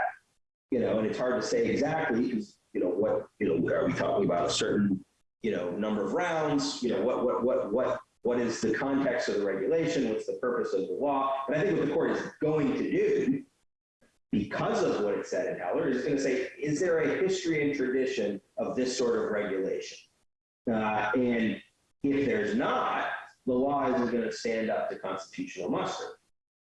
you know, and it's hard to say exactly, because, you know, what, you know, are we talking about a certain, you know, number of rounds? You know, what, what, what, what, what is the context of the regulation? What's the purpose of the law? And I think what the court is going to do, because of what it said in Heller, is gonna say, is there a history and tradition of this sort of regulation? Uh, and if there's not, the law isn't gonna stand up to constitutional muster.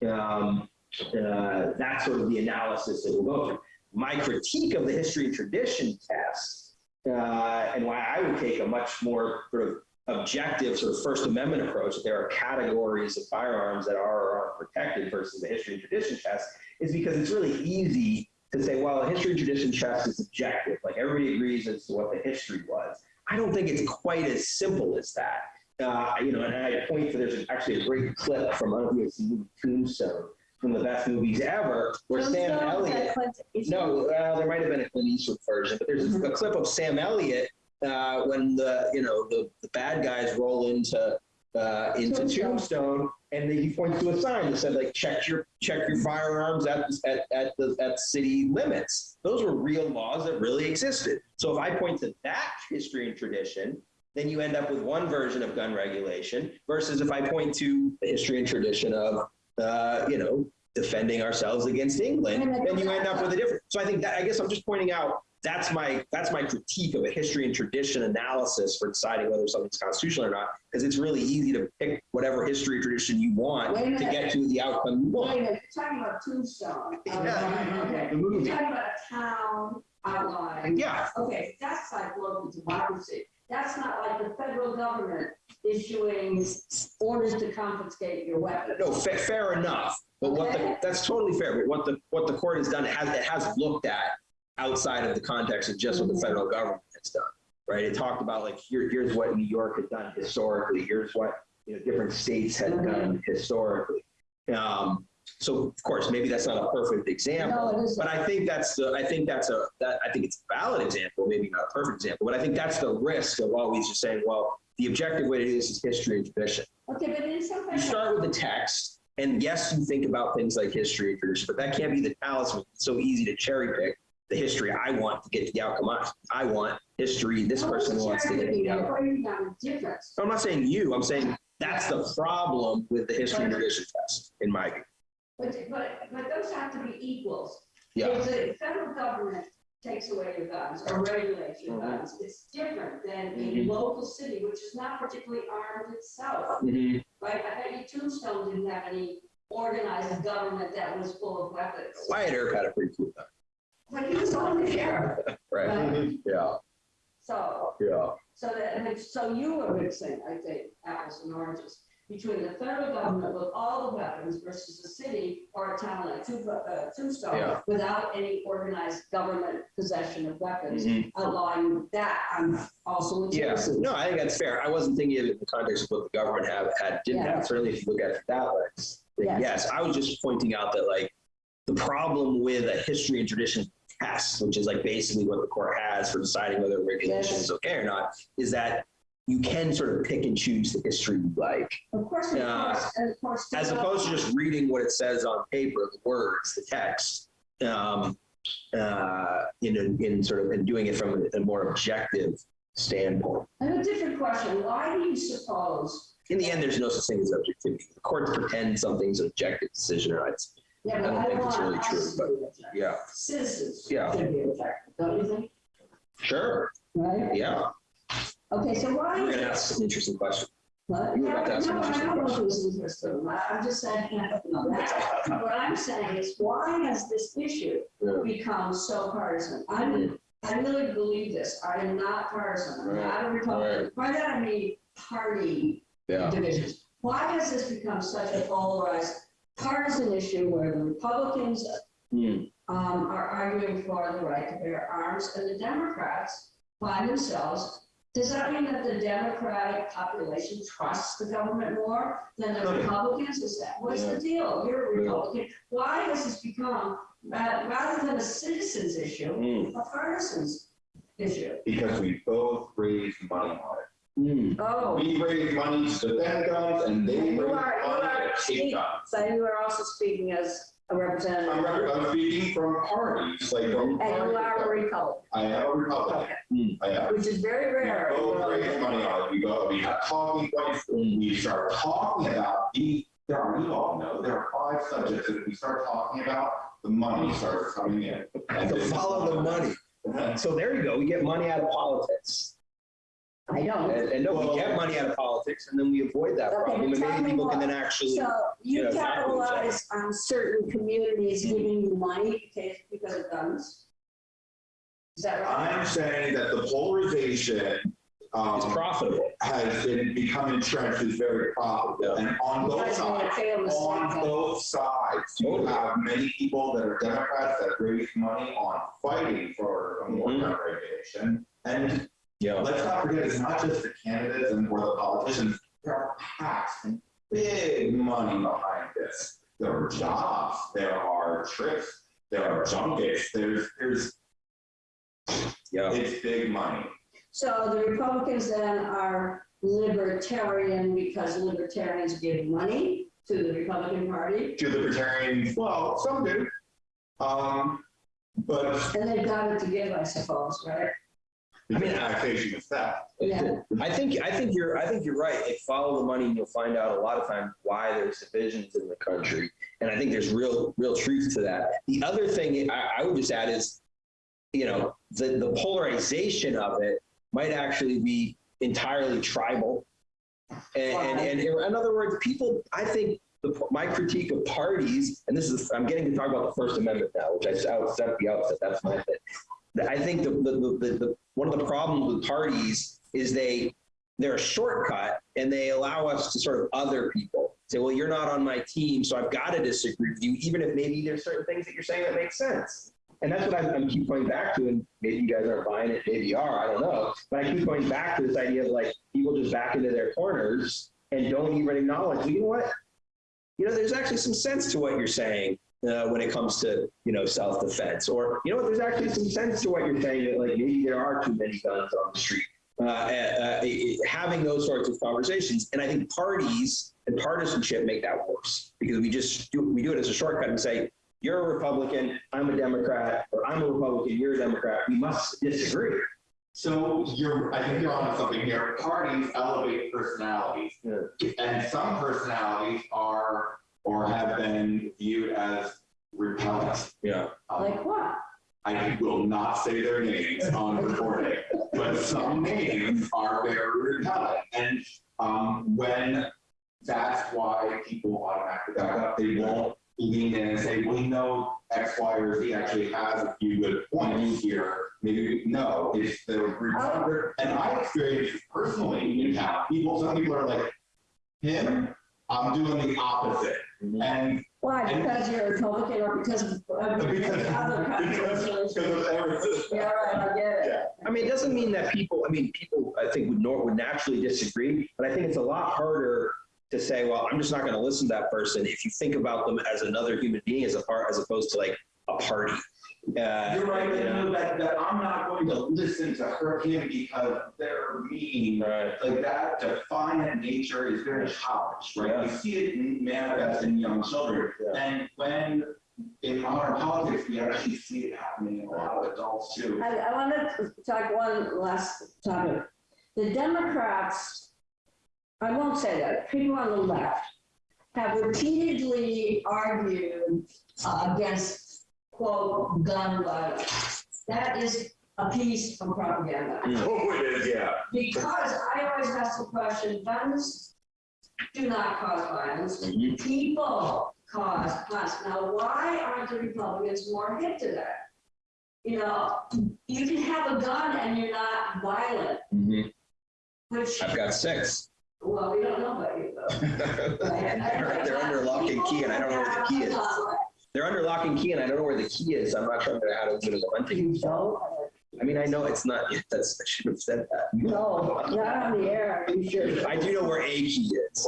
Um, uh, that's sort of the analysis that we'll go through. My critique of the history and tradition test, uh, and why I would take a much more sort of objective sort of First Amendment approach, that there are categories of firearms that are or aren't protected versus the history and tradition test, is because it's really easy to say, well, the history and tradition test is objective, like everybody agrees as to what the history was. I don't think it's quite as simple as that. Uh, you know, and I point to there's actually a great clip from I don't know if seen Tombstone, from the best movies ever, where Sam Tombstone, that Elliott. No, uh, there might have been a Clint Eastwood version, but there's a clip of Sam Elliott uh, when the you know the, the bad guys roll into uh, into Tombstone. Tombstone, and he points to a sign that said like check your check your firearms at at at the at city limits. Those were real laws that really existed. So if I point to that history and tradition, then you end up with one version of gun regulation versus if I point to the history and tradition of uh, you know defending ourselves against England, then you end up with a different. So I think that I guess I'm just pointing out that's my that's my critique of a history and tradition analysis for deciding whether something's constitutional or not, because it's really easy to pick whatever history or tradition you want to minute. get to the outcome you Wait a want. minute, you're talking about Tombstone. Yeah. Okay, The movie. you're talking about a town outline. Yeah, Okay, that's like local democracy. That's not like the federal government issuing orders to confiscate your weapons. no, fa- fair enough. But what the, that's totally fair. But what the what the court has done, it has it has looked at outside of the context of just what the federal government has done. Right? It talked about like here, here's what New York had done historically. Here's what you know different states had done historically. Um, so of course, maybe that's not a perfect example. No. But I think that's the, I think that's a, that, I think it's a valid example, maybe not a perfect example, but I think that's the risk of always just saying, well, the objective way to do this is history and tradition. Okay, but in some You ways, start with the text, and yes, you think about things like history and tradition, but that can't be the talisman. It's so easy to cherry pick the history I want to get to the outcome I, I want. History, this person wants to get to the outcome. Breaking down the difference. I'm not saying you, I'm saying that's the problem with the history and tradition test, in my view. But, but, but those have to be equals. Yeah. If the federal government takes away your guns or regulates your Mhm. guns, it's different than a Mhm. local city, which is not particularly armed itself. Mhm. Right, I bet Tombstone didn't have any organized government that was full of weapons. Wyatt Earp had a pretty cool time. But he was on the sheriff, Right, right? yeah, So, yeah. so that, so you were mixing, I think, apples and oranges between the federal government with all the weapons versus a city or a town like Tombstone, uh, Tombstone Yeah. without any organized government possession of weapons, Mhm. outlawing that, I'm also with Yeah, no, I think that's fair. I wasn't thinking of it in the context of what the government have, had, didn't Yeah. have. Certainly, if you look at it that way, then Yes. yes, I was just pointing out that like the problem with a history and tradition test, which is like basically what the court has for deciding whether a regulation is okay or not, is that you can sort of pick and choose the history you like, Of course, of Yeah. course, of course. as opposed to just reading what it says on paper, the words, the text. Um, uh, in, in sort of, and doing it from a more objective standpoint. Have a different question, why do you suppose, In the end, there's no such thing as objectivity. The courts pretend something's an objective decision or it's, yeah, I don't I think it's really true, but- yeah. Citizens Yeah. should be objective, don't you think? Sure, Right? yeah. Okay, so why? You're is gonna ask some interesting question. What? You were about to ask No, an I interesting don't know question. if it's interesting. I- I'm just saying, no, that's- what I'm saying is, why has this issue Yeah. become so partisan? I'm, I really believe this. I am not partisan. I'm not a Republican. By that I mean party Yeah. divisions. Why has this become such a polarized partisan issue where the Republicans Hmm. um, are arguing for the right to bear arms, and the Democrats find themselves, does that mean that the Democratic population trusts the government more than the Republicans? Is that, what's the deal? You're a Republican. Why has this become, ra- rather than a citizens issue, Hmm. a partisans issue? Because we both raise money on it. Oh, We raise money to defend guns and they raise You money are- you are to take guns. So you are also speaking as a representative, I'm, rep- I'm speaking from parties, like from. and you are a Republican, I am a Republican. okay, hmm. I am. which is very We rare. both raise money on it. We go, we have talking points, hmm. we start talking about the, there are, we all know, there are five subjects that if we start talking about, the money starts coming in. And To this is follow the one of them. money. So there you go. We get money out of politics. I don't. And, and no, we get money out of politics and then we avoid that Okay, problem. And tell maybe me people can what. then actually, So you Yeah, capitalize on certain communities giving you money Because because of guns? Is that right? I'm saying that the polarization, um, is profitable. has been become entrenched is very profitable. And on both guys made a sides, fatal mistake. on both sides, you Totally. have many people that are Democrats that raise money on fighting for a more gun regulation. And Yeah. let's not forget, it's not just the candidates and or the politicians, there are PACs and big money behind this. There are jobs, there are trips, there are junkets, there's, there's, Yeah. it's big money. So the Republicans then are libertarian because libertarians give money to the Republican Party, To the libertarians, well, some do. Um, but and they've got it to give, I suppose, right? I mean, taxation is theft. Yeah. I think, I think you're, I think you're right. Like follow the money and you'll find out a lot of times why there's divisions in the country. And I think there's real, real truth to that. The other thing I, I would just add is, you know, the, the polarization of it might actually be entirely tribal. And, and, and in other words, people, I think the, my critique of parties, and this is, I'm getting to talk about the First Amendment now, which I said at the outset, that's my thing. I think the, the, the, the, one of the problems with parties is they, they're a shortcut and they allow us to sort of other people. Say, well, you're not on my team, so I've got to disagree with you, even if maybe there's certain things that you're saying that make sense. And that's what I'm, I'm keep going back to, and maybe you guys aren't buying it, maybe you are, I don't know. But I keep going back to this idea of like people just back into their corners and don't even acknowledge, you know what? you know, there's actually some sense to what you're saying uh, when it comes to, you know, self-defense. Or, you know there's actually some sense to what you're saying that like maybe there are too many guns on the street. Uh, uh, having those sorts of conversations. And I think parties and partisanship make that worse because we just do, we do it as a shortcut and say, you're a Republican, I'm a Democrat, or I'm a Republican, you're a Democrat. We must disagree. So you're, I think you're on something here. Parties elevate personalities. Yeah. And some personalities are, or have been viewed as repellent. Yeah. Um, Like what? I will not say their names on recording, but some names are very repellent. And um, when that's why people automatically back up, they won't lean in and say, we know X, Y, or Z actually has a few good points here. Maybe, no, it's the repellent. And I experienced personally in town. People, some people are like, him, I'm doing the opposite. And Why? And- Because you're a Republican or because of uh, because, other because, because controversies? of everything. Yeah, right, I get it. I mean, it doesn't mean that people, I mean, people, I think would nor, would naturally disagree, but I think it's a lot harder to say, well, I'm just not going to listen to that person if you think about them as another human being as a part, as opposed to like a party. Uh, You're right, you but know? no, that, that I'm not going to listen to her, him because they're mean. Right. Like that defiant nature is very childish, right? You Yeah. see it manifest in young children. Yeah. And when in modern politics, we actually see it happening in a lot of adults too. I, I want to talk one last topic. The Democrats, I won't say that, people on the left have repeatedly argued uh, against, quote, gun violence. That is a piece of propaganda. Oh, it is, yeah. Because I always ask the question, guns do not cause violence. Mhm. People cause violence. Now, why aren't the Republicans more hip to that? You know, you can have a gun and you're not violent, Mhm. which, I've got six. well, we don't know about you though. They're they're under lock and key and I don't know where the key is. They're under lock and key and I don't know where the key is. I'm not sure how to open the hunting. So, I mean, I know it's not, that's, I should have said that. no, not on the air, you should. I do know where a key is.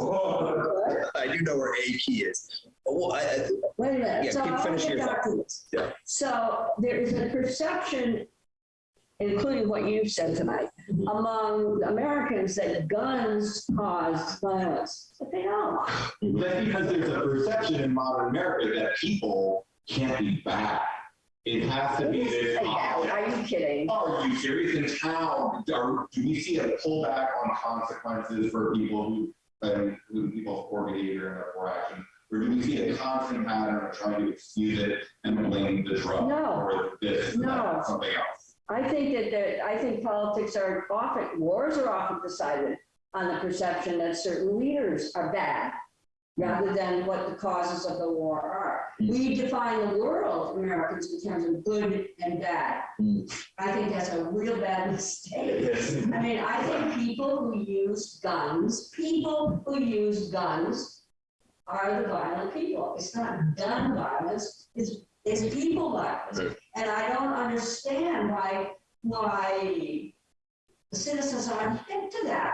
I do know where a key is. Well, I, I- Wait a minute, Yeah, so keep- I'll finish get your this. Yeah. So there is a perception, including what you've said tonight, among Americans that guns cause violence, but they don't. That's because there's a perception in modern America that people can't be bad. It has to be this. Are you kidding? Are you serious? In town, are, do we see a pullback on consequences for people who, um, who people's poor behavior and their poor action? Or do we see a constant pattern of trying to excuse it and blame the drug No. or this, No. that, something else? I think that, there- I think politics are often, wars are often decided on the perception that certain leaders are bad, rather than what the causes of the war are. We define the world, Americans, in terms of good and bad. Mm. I think that's a real bad mistake. I mean, I think people who use guns, people who use guns are the violent people. It's not gun violence, it's, it's people violence. Right. And I don't understand why, why the citizens aren't hip to that.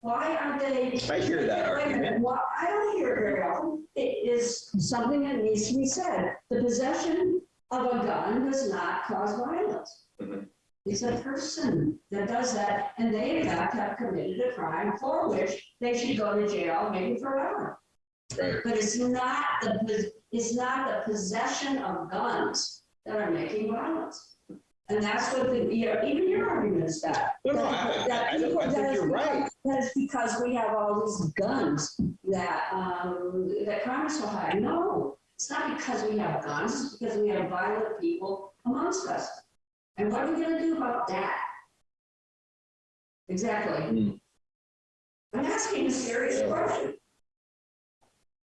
Why aren't they? I hear that Wait a minute, argument. Well, I don't hear it very often. It is something that needs to be said. The possession of a gun does not cause violence. Mhm. It's a person that does that, and they in fact have committed a crime for which they should go to jail, maybe forever. Right. But it's not the, it's not the possession of guns that are making violence. And that's what the, you know, even your argument is that. No, no, that- I- that I- I people- think that is you're because- right. That is because we have all these guns that, um, that crime is so high. No, it's not because we have guns, it's because we have violent people amongst us. And what are we gonna do about that? Exactly. Hmm. I'm asking a serious Yeah. question.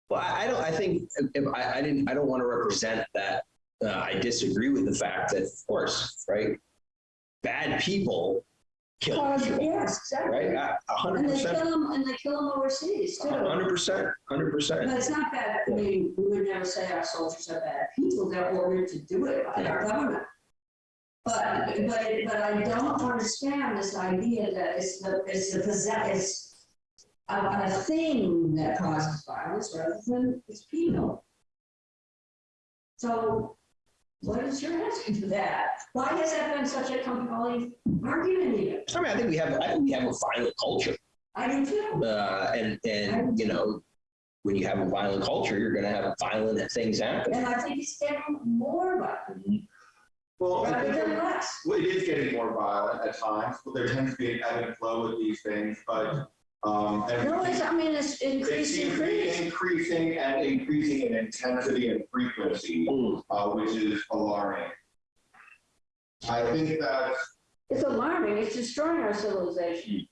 Well, I I don't, I think, if, I, I didn't, I don't want to represent that. Uh, I disagree with the fact that, of course, right? Bad people kill Cause, yes, exactly. right? Hundred And they percent, kill them, and they kill them overseas too. hundred percent, hundred percent. But it's not bad, I mean, we would never say our soldiers are bad people, they're ordered to do it by our government. But, but, but I don't understand this idea that it's the, it's the possess, a, a thing that causes violence rather than it's penal. So what is your answer to that? Why has that been such a compelling argument here? I mean, I think we have, I think we have a violent culture. I do too. Uh, and, and, you know, when you have a violent culture, you're gonna have violent things happen. And I think it's getting more violent Well, I rather think than less. Well, it is getting more violent at times, but there tends to be an ebb and flow with these things, but, um, and. No, it's, I mean, it's It increase, seems to be increase. increasing and increasing in intensity and frequency, Mm. uh, which is alarming. I think that, It's alarming. It's destroying our civilization.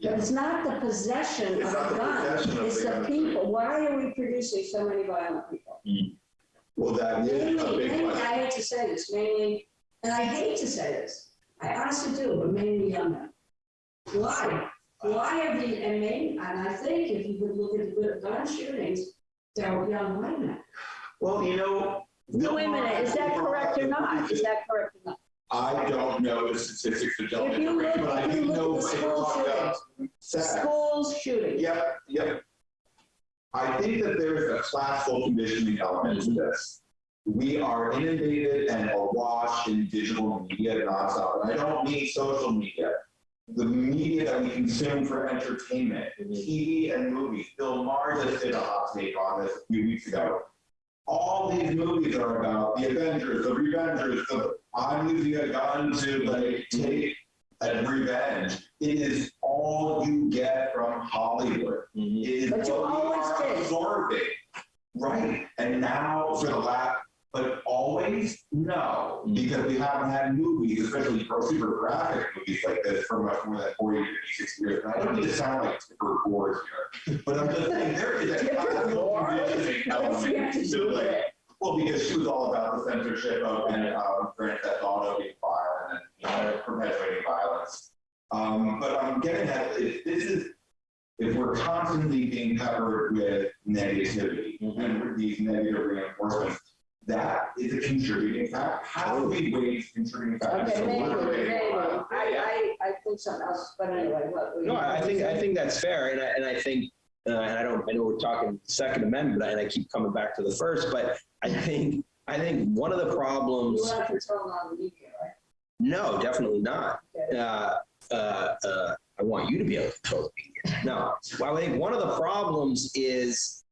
But yeah, it's not the possession It's of not a the gun. of It's the the gun. people. Why are we producing so many violent people? well, that is a Mainly, big mainly, I question. hate to say this, mainly, and I hate to say this, I honestly do, but mainly young men. Why? Why are the, and maybe, and I think if you would look at the gun shootings, they're young white men. Well, you know. No, wait a minute, is that correct or not? Is that correct or not? I don't know the statistics that don't If you look- but I if you do look know at the when we're school talking about sex. Schools shooting. Yep, yep. I think that there is a classical conditioning element to this. We are inundated and awash in digital media nonstop, and I don't mean social media. The media that we consume for entertainment, TV and movies. Bill Maher just did a hot take on this a few weeks ago. All these movies are about the Avengers, the Revengers, the I'm using a gun to like take a revenge. It is all you get from Hollywood. Mhm. It is But you always did. absorbing. Right, and now for the last, but always, no, Mm. because we haven't had movies, especially for super graphic movies like this for much more than 40, 50, 60 years. And I don't need to sound like Tipper Gore here, but I'm just saying, there is a Tipper classical Gore? conditioning What's he have to element do to with it. it? Well, because she was all about the censorship of, and, um, Grand Theft Auto being violent and, you know, perpetuating violence. Um, but I'm getting at, if this is, if we're constantly being covered with negativity and these negative reinforcements, that is a contributing factor. How do we weigh contributing factors? Okay, So maybe, what are they? maybe. I, I, I think something else, but anyway, what? were you No, I think, I think that's fair, and I, and I think, uh, and I don't, I know we're talking Second Amendment, and I keep coming back to the first, but I think, I think one of the You problems, want to control on the media, right? no, definitely not. Okay. Uh, uh, uh, I want you to be able to control the media. No, well, I think one of the problems is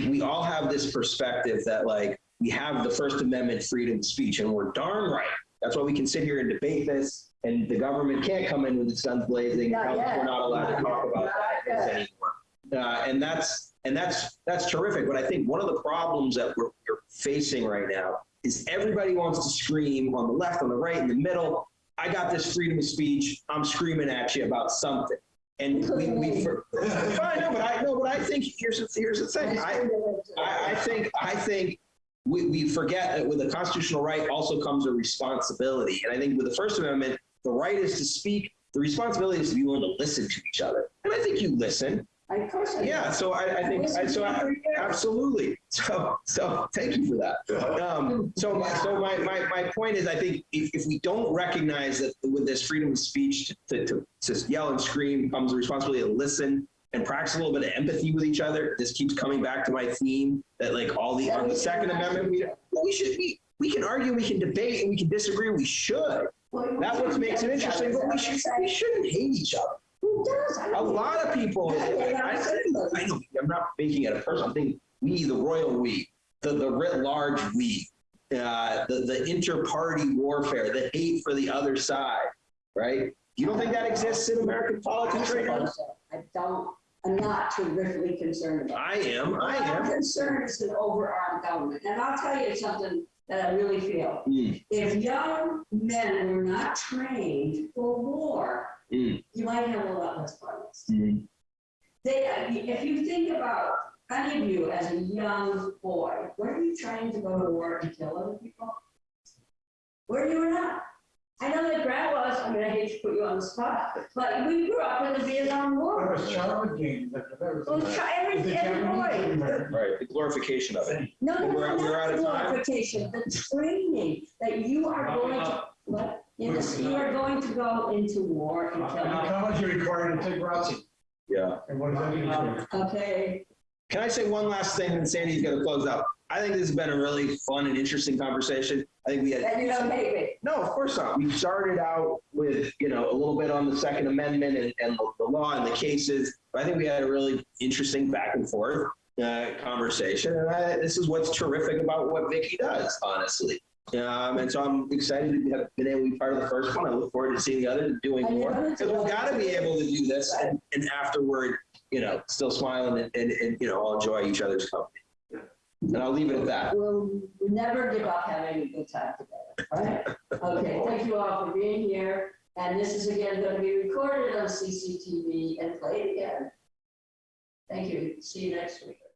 we all have this perspective that like, we have the First Amendment freedom of speech, and we're darn right. That's why we can sit here and debate this, and the government can't come in with its guns blazing. Not and tell us yet. We're not allowed to talk about this anymore. Uh, and that's and that's that's terrific. But I think one of the problems that we're, we're facing right now is everybody wants to scream on the left, on the right, in the middle. I got this freedom of speech. I'm screaming at you about something. And we, we for, fine, no, but I no, but I think here's the here's the thing. I, I, I think, I think we, we forget that with a constitutional right also comes a responsibility. And I think with the First Amendment, the right is to speak, the responsibility is to be willing to listen to each other. And I think you listen. Of course I do. Yeah, so I, I think, I- so I, absolutely. So, so thank you for that. Um, so, my- so my, my, my point is, I think if, if we don't recognize that with this freedom of speech to, to, to yell and scream comes the responsibility to listen and practice a little bit of empathy with each other. This keeps coming back to my theme that like all the, on the Second Amendment, we, well, we should, we, we can argue, we can debate, and we can disagree, we should. That's what makes it interesting, but we should, we shouldn't hate each other. Does? I A lot of people, I, I, I know, I'm not making it a personal thing. We, the royal we, the, the writ large we, uh, the, the inter-party warfare, the hate for the other side, right? You don't think that exists in American politics right now? so. I don't, I'm not terrifically concerned about it. I am, I I'm am. concerned is an overarmed government. And I'll tell you something that I really feel. Mm, If young men were not trained for war, mm, you might have a lot less violence. mm. They, if you think about any of you as a young boy, were you trying to go to war and kill other people? Where were you or not? I know that Grant was, I mean, I hate to put you on the spot, but we grew up in the Vietnam There War. was child games, but there was. It was try- every, The every Japanese boy. were- Right, the glorification of it. No, no, We're- no, we're out not of the time. glorification, the training that you are going to, what? Yes, you are going to go into war and kill. How much you required to take ROTC? Yeah. And what does that mean? Okay, Can I say one last thing, and Sandy's gonna close out? I think this has been a really fun and interesting conversation. I think we had. and you don't hate me. No, of course not. We started out with, you know, a little bit on the Second Amendment and, and the law and the cases. But I think we had a really interesting back and forth uh, conversation. And I, this is what's terrific about what Vicky does, honestly. Um, and so I'm excited to have been able to be part of the first one. I look forward to seeing the others and doing more. Because we've got to be able to do this and, and afterward, you know, still smiling and, and, and, you know, all enjoy each other's company. And I'll leave it at that. We'll never give up having a good time together, right? Okay, thank you all for being here. And this is again going to be recorded on CCTV and played again. Thank you. See you next week.